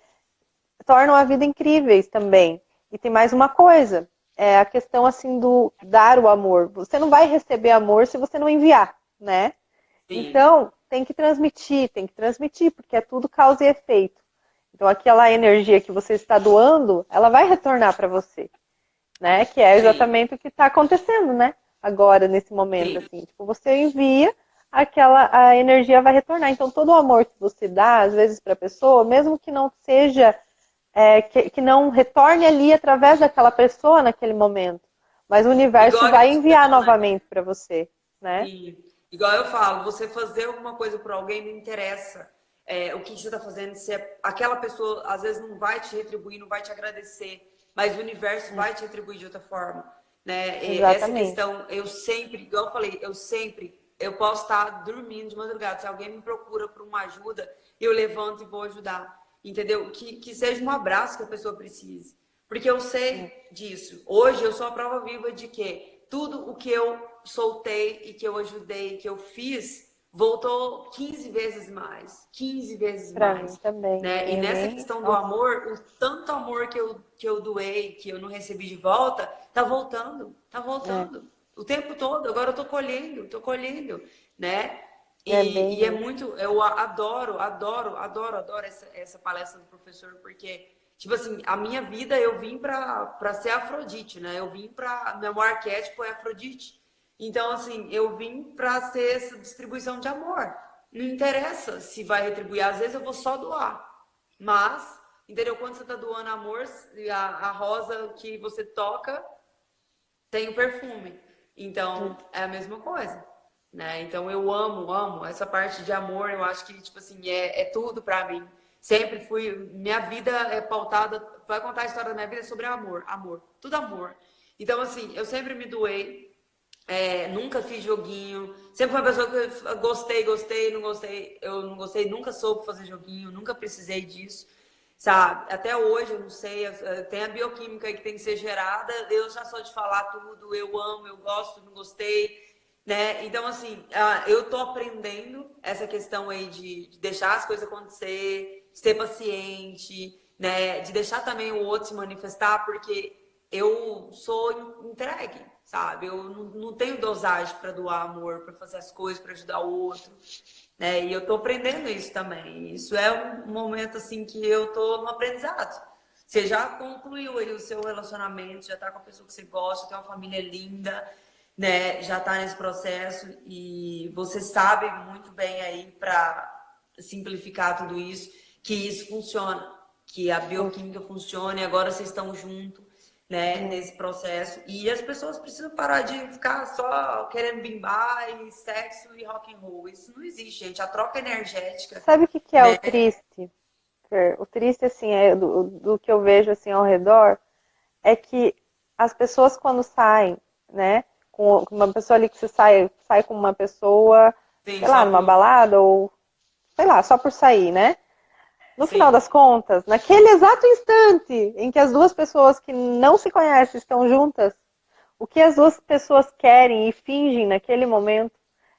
tornam a vida incríveis também. E tem mais uma coisa, é a questão assim do dar o amor. Você não vai receber amor se você não enviar, né? Sim. Então, tem que transmitir, tem que transmitir, porque é tudo causa e efeito. Então, aquela energia que você está doando, ela vai retornar para você, né? Que é exatamente Sim. o que está acontecendo, né? Agora, nesse momento, Sim. assim. Tipo, você envia, aquela a energia vai retornar. Então, todo o amor que você dá, às vezes, para a pessoa, mesmo que não seja, é, que, que não retorne ali através daquela pessoa naquele momento, mas o universo Igual vai enviar novamente para você, né? Igual eu falo, você fazer alguma coisa por alguém não interessa é, o que você está fazendo, se é, aquela pessoa às vezes não vai te retribuir, não vai te agradecer, mas o universo vai te retribuir de outra forma. Né? Essa questão, eu sempre, igual eu falei, eu sempre, eu posso estar dormindo de madrugada, se alguém me procura por uma ajuda, eu levanto e vou ajudar, entendeu? Que, que seja um abraço que a pessoa precise. Porque eu sei disso. Hoje eu sou a prova viva de que tudo o que eu soltei e que eu ajudei, que eu fiz, voltou 15 vezes mais. 15 vezes pra mais. Mim também. Né? E nessa questão do amor, o tanto amor que eu, que eu doei, que eu não recebi de volta, tá voltando. Tá voltando. É. O tempo todo. Agora eu tô colhendo, tô colhendo, né? E é, e é muito, eu adoro, adoro, adoro, adoro essa, essa palestra do professor, porque, tipo assim, a minha vida eu vim para ser Afrodite, né? Eu vim para. Meu arquétipo é Afrodite. Então, assim, eu vim para ser essa distribuição de amor. Não interessa se vai retribuir. Às vezes eu vou só doar. Mas, entendeu? Quando você está doando amor, a, a rosa que você toca tem o perfume. Então, é a mesma coisa. Né? Então, eu amo, amo. Essa parte de amor, eu acho que, tipo assim, é, é tudo para mim. Sempre fui... Minha vida é pautada... Vai contar a história da minha vida sobre amor. Amor. Tudo amor. Então, assim, eu sempre me doei é, nunca fiz joguinho. Sempre fui uma pessoa que gostei, gostei, não gostei. Eu não gostei, nunca soube fazer joguinho, nunca precisei disso. Sabe? Até hoje, eu não sei, tem a bioquímica que tem que ser gerada. Eu já sou de falar tudo, eu amo, eu gosto, não gostei. Né? Então, assim, eu tô aprendendo essa questão aí de, de deixar as coisas acontecer, ser paciente, né? De deixar também o outro se manifestar, porque eu sou entregue sabe? Eu não, não tenho dosagem para doar amor, para fazer as coisas, para ajudar o outro, né? E eu tô aprendendo isso também. Isso é um momento assim que eu tô no aprendizado, Você já concluiu aí o seu relacionamento, já tá com a pessoa que você gosta, tem uma família linda, né? Já tá nesse processo e você sabe muito bem aí para simplificar tudo isso, que isso funciona, que a bioquímica funciona e agora vocês estão juntos né, nesse processo. E as pessoas precisam parar de ficar só querendo bimbar e sexo e rock and roll. Isso não existe, gente. A troca energética. Sabe o que, que é né? o triste? O triste, assim, é do, do que eu vejo assim ao redor, é que as pessoas quando saem, né, com uma pessoa ali que você sai, sai com uma pessoa, Sim, sei lá, numa balada ou sei lá, só por sair, né? No Sim. final das contas, naquele exato instante em que as duas pessoas que não se conhecem estão juntas, o que as duas pessoas querem e fingem naquele momento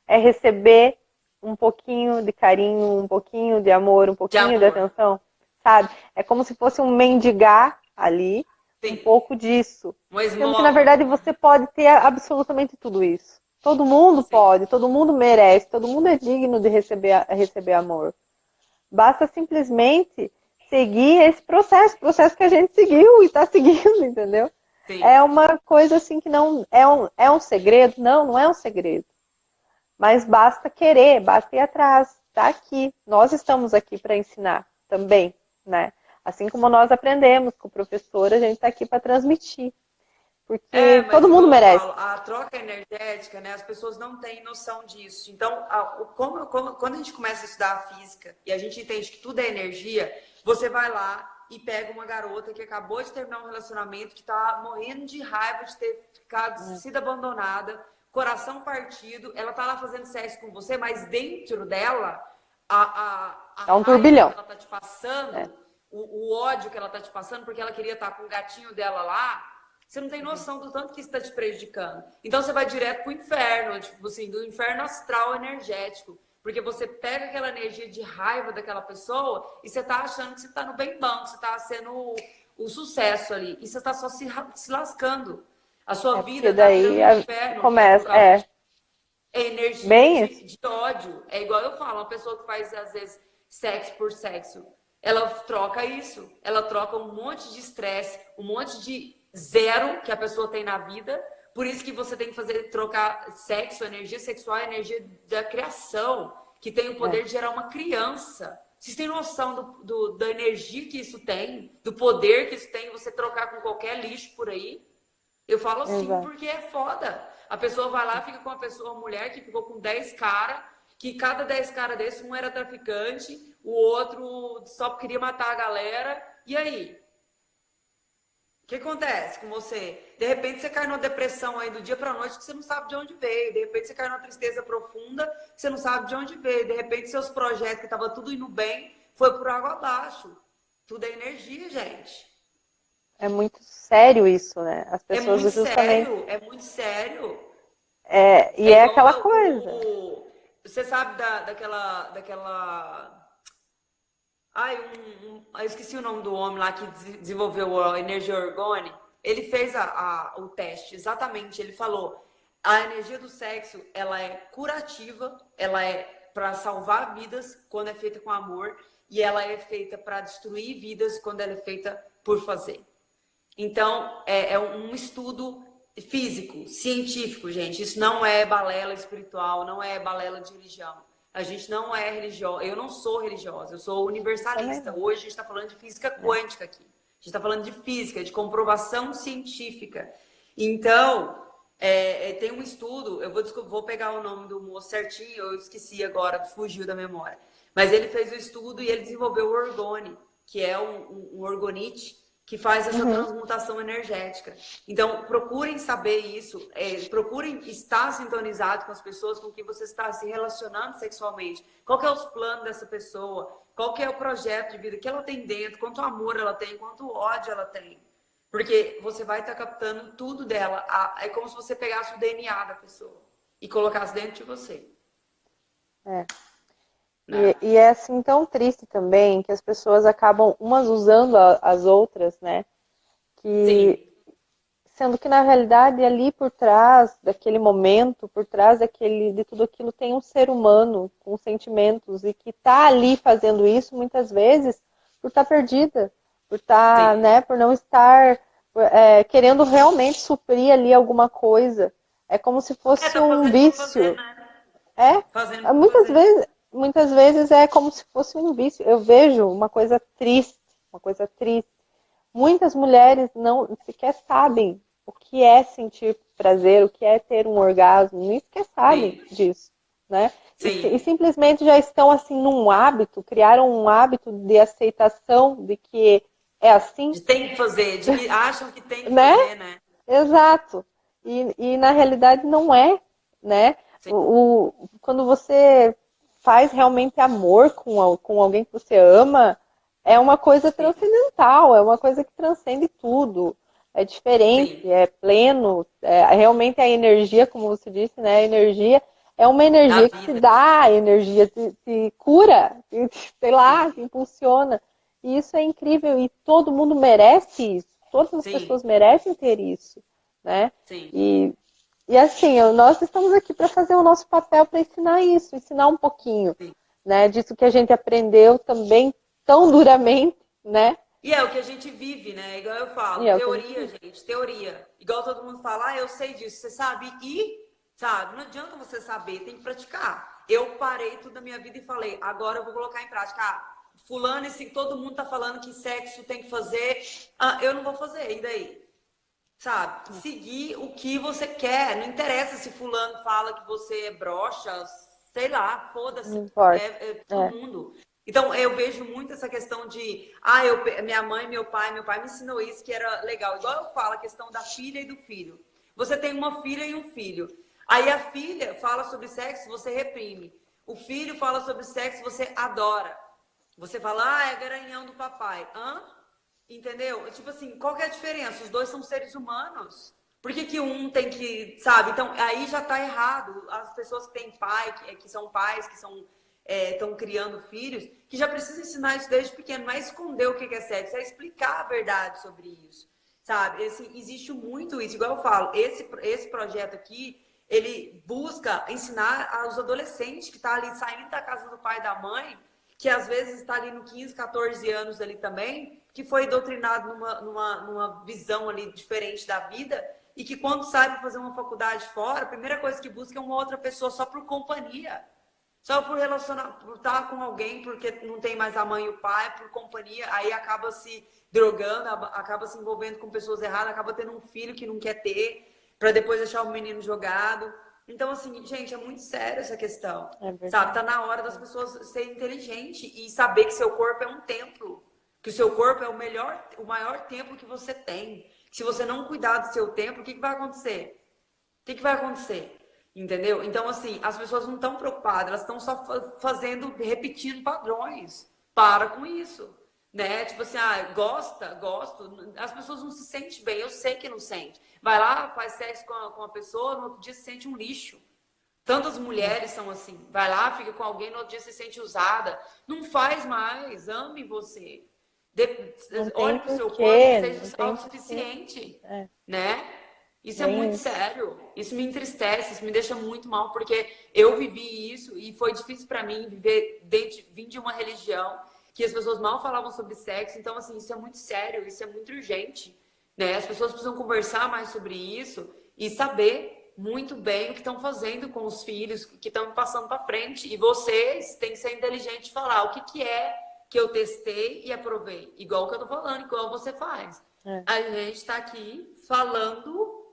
é receber um pouquinho de carinho, um pouquinho de amor, um pouquinho de, de atenção, sabe? É como se fosse um mendigar ali, Sim. um pouco disso. Sendo que, na verdade, você pode ter absolutamente tudo isso. Todo mundo Sim. pode, todo mundo merece, todo mundo é digno de receber, receber amor. Basta simplesmente seguir esse processo, processo que a gente seguiu e está seguindo, entendeu? Sim. É uma coisa assim que não é um, é um segredo? Não, não é um segredo. Mas basta querer, basta ir atrás, está aqui. Nós estamos aqui para ensinar também, né? Assim como nós aprendemos com o professor, a gente está aqui para transmitir. Porque é, todo mundo merece. Falo, a troca energética, né? As pessoas não têm noção disso. Então, a, como, como, quando a gente começa a estudar a física e a gente entende que tudo é energia, você vai lá e pega uma garota que acabou de terminar um relacionamento, que está morrendo de raiva de ter ficado, é. sido abandonada, coração partido, ela tá lá fazendo sexo com você, mas dentro dela, a, a, a é um turbilhão. que ela tá te passando, é. o, o ódio que ela tá te passando, porque ela queria estar tá com o gatinho dela lá, você não tem noção do tanto que isso está te prejudicando. Então você vai direto para o inferno, tipo assim, do inferno astral energético. Porque você pega aquela energia de raiva daquela pessoa e você está achando que você está no bem bom, que você está sendo o, o, sucesso ali. E você está só se, se, lascando. A sua é vida está no inferno. Começa, é. É energia bem de, de ódio. É igual eu falo, uma pessoa que faz, às vezes, sexo por sexo. Ela troca isso. Ela troca um monte de estresse, um monte de zero que a pessoa tem na vida. Por isso que você tem que fazer trocar sexo, energia sexual, energia da criação, que tem o poder é. de gerar uma criança. Vocês têm noção do, do, da energia que isso tem, do poder que isso tem, você trocar com qualquer lixo por aí? Eu falo assim Exato. porque é foda. A pessoa vai lá, fica com uma pessoa, uma mulher que ficou com 10 caras, que cada 10 caras desse, um era traficante, o outro só queria matar a galera. E aí? Que acontece com você? De repente você cai numa depressão aí do dia para noite que você não sabe de onde veio. De repente você cai numa tristeza profunda que você não sabe de onde veio. De repente seus projetos que estavam tudo indo bem foi por água abaixo. Tudo é energia, gente. É muito sério isso, né? As é pessoas é muito justamente... sério, é muito sério. É, e é, é aquela coisa. O, você sabe da, daquela, daquela Ai, um, um, eu esqueci o nome do homem lá que desenvolveu a energia orgone. Ele fez a, a, o teste, exatamente. Ele falou: a energia do sexo ela é curativa, ela é para salvar vidas quando é feita com amor, e ela é feita para destruir vidas quando ela é feita por fazer. Então, é, é um estudo físico, científico, gente. Isso não é balela espiritual, não é balela de religião. A gente não é religiosa. Eu não sou religiosa, eu sou universalista. Hoje a gente está falando de física quântica aqui. A gente está falando de física, de comprovação científica. Então, é, é, tem um estudo, eu vou, vou pegar o nome do moço certinho, eu esqueci agora, fugiu da memória. Mas ele fez o estudo e ele desenvolveu o orgone, que é um, um, um orgonite que faz essa uhum. transmutação energética. Então, procurem saber isso, é, procurem estar sintonizado com as pessoas com que você está se relacionando sexualmente. Qual que é os planos dessa pessoa? Qual que é o projeto de vida que ela tem dentro? Quanto amor ela tem? Quanto ódio ela tem? Porque você vai estar captando tudo dela. É como se você pegasse o DNA da pessoa e colocasse dentro de você. É. E, e, é assim tão triste também que as pessoas acabam umas usando a, as outras, né? Que, Sim. Sendo que na realidade ali por trás daquele momento, por trás daquele, de tudo aquilo, tem um ser humano com sentimentos e que está ali fazendo isso muitas vezes por estar tá perdida, por estar, tá, né, por não estar é, querendo realmente suprir ali alguma coisa. É como se fosse é, um vício. Fazer, né? É, fazendo muitas fazer. vezes, muitas vezes é como se fosse um vício. Eu vejo uma coisa triste, uma coisa triste. Muitas mulheres não sequer sabem o que é sentir prazer, o que é ter um orgasmo, nem sequer sabem Sim. disso, né? E, e, simplesmente já estão assim num hábito, criaram um hábito de aceitação de que é assim. De tem que fazer, de que acham que tem que né? fazer, né? Exato. E, e na realidade não é, né? O, o, quando você faz realmente amor com, com alguém que você ama, é uma coisa transcendental, é uma coisa que transcende tudo. É diferente, Sim. é pleno, é realmente a energia, como você disse, né? A energia é uma energia que te dá energia, te, te cura, te, sei lá, te impulsiona. E isso é incrível e todo mundo merece isso. Todas as Sim. pessoas merecem ter isso, né? Sim. E, e assim, nós estamos aqui para fazer o nosso papel para ensinar isso, ensinar um pouquinho, Sim. né? Disso que a gente aprendeu também tão duramente, né? E é o que a gente vive, né? Igual eu falo, é teoria, gente, teoria. Igual todo mundo fala, ah, eu sei disso, você sabe? E, sabe, não adianta você saber, tem que praticar. Eu parei tudo da minha vida e falei, agora eu vou colocar em prática. Ah, fulano, esse, todo mundo tá falando que sexo tem que fazer, ah, eu não vou fazer, e daí? Sabe? Seguir o que você quer. Não interessa se fulano fala que você é broxa, sei lá, foda-se. É, é, todo é. mundo. Então, eu vejo muito essa questão de, ah, eu, minha mãe, meu pai, meu pai me ensinou isso que era legal. Igual eu falo, a questão da filha e do filho. Você tem uma filha e um filho. Aí a filha fala sobre sexo, você reprime. O filho fala sobre sexo, você adora. Você fala, ah, é garanhão do papai. Hã? Entendeu? Tipo assim, qual é a diferença? Os dois são seres humanos. Por que, que um tem que, sabe? Então, aí já tá errado. As pessoas que têm pai, que, que são pais, que são estão é, criando filhos, que já precisa ensinar isso desde pequeno, não é esconder o que é sexo, é explicar a verdade sobre isso, sabe? Esse, existe muito isso, igual eu falo, esse, esse projeto aqui, ele busca ensinar aos adolescentes que estão tá ali saindo da casa do pai e da mãe, que às vezes está ali no 15, 14 anos ali também, que foi doutrinado numa, numa, numa visão ali diferente da vida, e que quando sai para fazer uma faculdade fora, a primeira coisa que busca é uma outra pessoa só por companhia. Só por relacionar, por estar com alguém, porque não tem mais a mãe e o pai, por companhia, aí acaba se drogando, acaba se envolvendo com pessoas erradas, acaba tendo um filho que não quer ter, para depois deixar o menino jogado. Então, assim, gente, é muito sério essa questão. É sabe? Tá na hora das pessoas serem inteligentes e saber que seu corpo é um templo. Que o seu corpo é o melhor, o maior templo que você tem. Se você não cuidar do seu templo, o que, que vai acontecer? O que, que vai acontecer? Entendeu? Então, assim, as pessoas não estão preocupadas, elas estão só fazendo, repetindo padrões. Para com isso. Né? Tipo assim, ah, gosta, gosto. As pessoas não se sentem bem, eu sei que não sente. Vai lá, faz sexo com a, com a pessoa, no outro dia se sente um lixo. Tantas mulheres são assim. Vai lá, fica com alguém, no outro dia se sente usada. Não faz mais, ame você. De... Olhe para o seu corpo, seja autossuficiente. É. Né? Isso é muito sério. Isso me entristece, isso me deixa muito mal, porque eu vivi isso e foi difícil para mim viver dentro, vim de uma religião que as pessoas mal falavam sobre sexo. Então, assim, isso é muito sério, isso é muito urgente. Né? As pessoas precisam conversar mais sobre isso e saber muito bem o que estão fazendo com os filhos, que estão passando para frente. E vocês têm que ser inteligentes e falar o que, que é que eu testei e aprovei. Igual que eu tô falando, igual você faz. É. A gente está aqui falando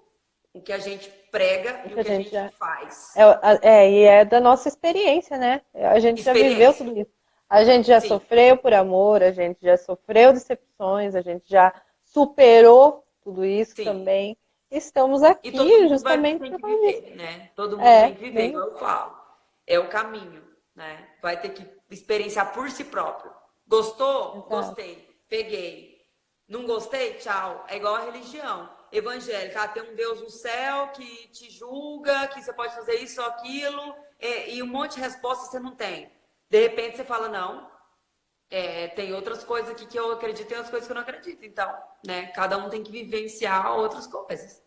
o que a gente prega e o que, a gente, já... faz. É, é, e é da nossa experiência, né? A gente já viveu tudo isso. A gente já Sim. sofreu por amor, a gente já sofreu decepções, a gente já superou tudo isso Sim. também. Estamos aqui justamente para viver, né? Todo mundo é, tem que viver, igual eu falo. É o caminho, né? Vai ter que experienciar por si próprio. Gostou? Exato. Gostei. Peguei. Não gostei? Tchau. É igual a religião evangélica. Ah, tem um Deus no céu que te julga, que você pode fazer isso ou aquilo, é, e um monte de respostas você não tem. De repente você fala, não, é, tem outras coisas aqui que eu acredito e outras coisas que eu não acredito. Então, né, cada um tem que vivenciar outras coisas.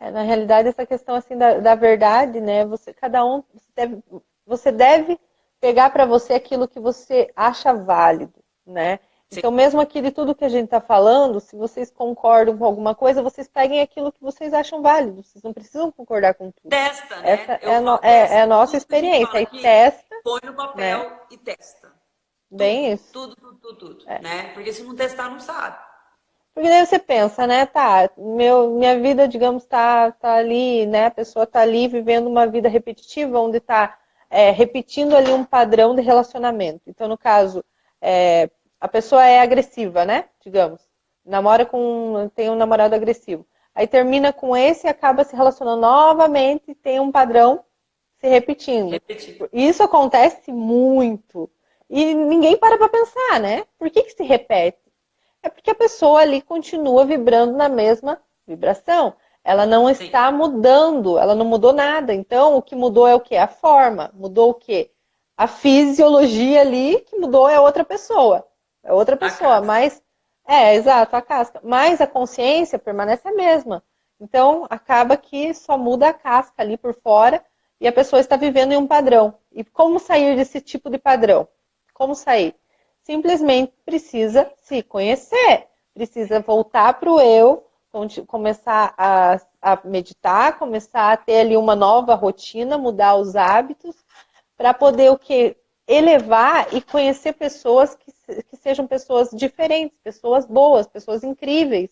É, na realidade, essa questão assim da, da verdade, né? Você, cada um você deve, você deve pegar para você aquilo que você acha válido, né? Sim. Então, mesmo aqui de tudo que a gente está falando, se vocês concordam com alguma coisa, vocês peguem aquilo que vocês acham válido. Vocês não precisam concordar com tudo. Testa, né? Essa é, no, é, é, a nossa experiência. Aí testa. Põe no papel né? e testa. Bem tudo, isso. Tudo, tudo, tudo, tudo. É. Né? Porque se não testar, não sabe. Porque daí você pensa, né, tá, meu, minha vida, digamos, tá, tá ali, né, a pessoa tá ali vivendo uma vida repetitiva, onde tá é, repetindo ali um padrão de relacionamento. Então, no caso, é, a pessoa é agressiva, né, digamos, namora com, tem um namorado agressivo. Aí termina com esse e acaba se relacionando novamente e tem um padrão se repetindo. Repetindo. Isso acontece muito. E ninguém para para pensar, né? Por que, que se repete? É porque a pessoa ali continua vibrando na mesma vibração. Ela não está Sim. mudando, ela não mudou nada. Então, o que mudou é o que? A forma. Mudou o quê? A fisiologia ali, que mudou é outra pessoa. É outra pessoa, mas. É, exato, a casca. Mas a consciência permanece a mesma. Então, acaba que só muda a casca ali por fora e a pessoa está vivendo em um padrão. E como sair desse tipo de padrão? Como sair? Simplesmente precisa se conhecer, precisa voltar para o eu, começar a, a, meditar, começar a ter ali uma nova rotina, mudar os hábitos, para poder o que? Elevar e conhecer pessoas que, que sejam pessoas diferentes, pessoas boas, pessoas incríveis,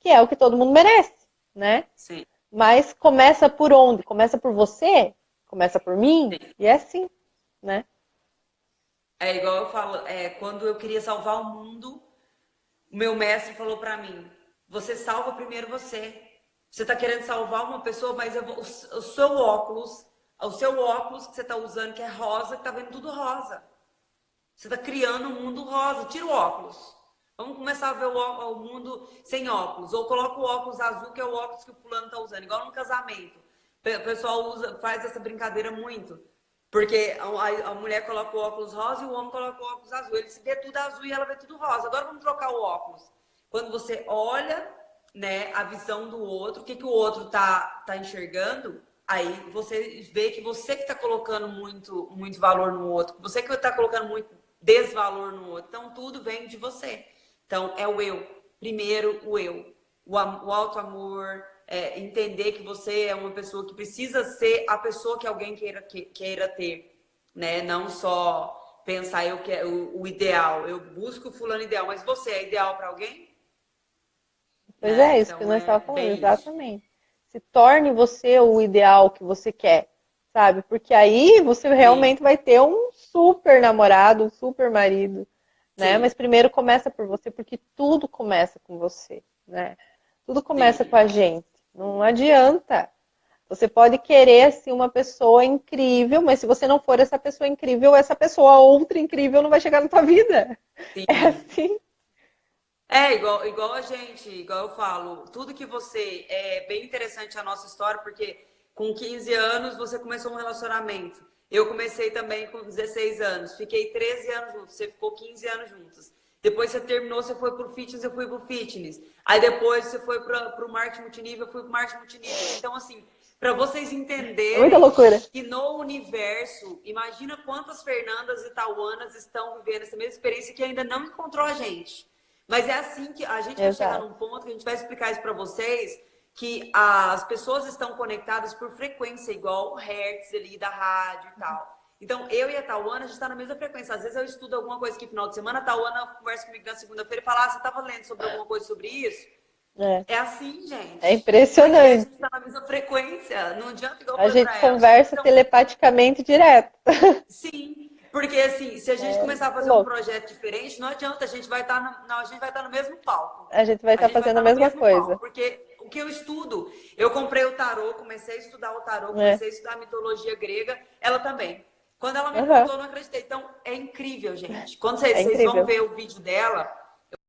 que é o que todo mundo merece, né? Sim. Mas começa por onde? Começa por você? Começa por mim? Sim. E é assim, né? É igual eu falo, é, quando eu queria salvar o mundo, o meu mestre falou para mim: você salva primeiro você. Você está querendo salvar uma pessoa, mas vou, o, seu óculos, o seu óculos que você está usando, que é rosa, que está vendo tudo rosa. Você está criando um mundo rosa. Tira o óculos. Vamos começar a ver o, o, mundo sem óculos. Ou coloca o óculos azul, que é o óculos que o fulano está usando. Igual no casamento. O pessoal usa, faz essa brincadeira muito. Porque a, a, mulher coloca o óculos rosa e o homem coloca o óculos azul. Ele se vê tudo azul e ela vê tudo rosa. Agora vamos trocar o óculos. Quando você olha né, a visão do outro, o que, que o outro tá, tá enxergando, aí você vê que você que está colocando muito, muito valor no outro, você que está colocando muito desvalor no outro. Então, tudo vem de você. Então, é o eu. Primeiro, o eu. O, o auto-amor, é, entender que você é uma pessoa que precisa ser a pessoa que alguém queira, que, queira ter, né? Não só pensar eu que o, o, ideal, eu busco o fulano ideal, mas você é ideal para alguém? Pois é, é isso então, que nós é estávamos falando, exatamente. Se torne você o ideal que você quer, sabe? Porque aí você realmente Sim. vai ter um super namorado, um super marido, né? Sim. Mas primeiro começa por você, porque tudo começa com você, né? Tudo começa Sim. com a gente. Não adianta. Você pode querer assim uma pessoa incrível, mas se você não for essa pessoa incrível, essa pessoa outra incrível não vai chegar na tua vida. Sim. É assim. É, igual, igual a gente, igual eu falo, tudo que você. É bem interessante a nossa história, porque com 15 anos você começou um relacionamento. Eu comecei também com 16 anos, fiquei 13 anos juntos, você ficou 15 anos juntos. Depois você terminou, você foi pro fitness, eu fui pro fitness. Aí depois você foi para o marketing multinível, eu fui pro marketing multinível. Então, assim, para vocês entenderem Muita loucura. que no universo, imagina quantas Fernandas e Tauanas estão vivendo essa mesma experiência que ainda não encontrou a gente. Mas é assim que a gente vai chegar num ponto que a gente vai explicar isso para vocês, que as pessoas estão conectadas por frequência, igual o hertz ali da rádio e tal. Então, eu e a Tauana, a gente está na mesma frequência. Às vezes eu estudo alguma coisa aqui no final de semana, a Tauana conversa comigo na segunda-feira e fala, ah, você estava lendo sobre alguma coisa sobre isso? É, é assim, gente. É impressionante. a gente está na mesma frequência. Não adianta igual A gente conversa então... telepaticamente direto. Sim. Porque assim, se a gente é, começar a fazer louco. um projeto diferente, não adianta, a gente vai estar tá no, não, a gente vai estar tá no mesmo palco. A gente vai estar tá fazendo vai a mesma coisa. Palco, porque o que eu estudo, eu comprei o tarô, comecei a estudar o tarô, comecei é. a estudar a mitologia grega, ela também. Quando ela me uhum. contou, eu não acreditei. Então, é incrível, gente. Quando vocês, é vocês vão ver o vídeo dela,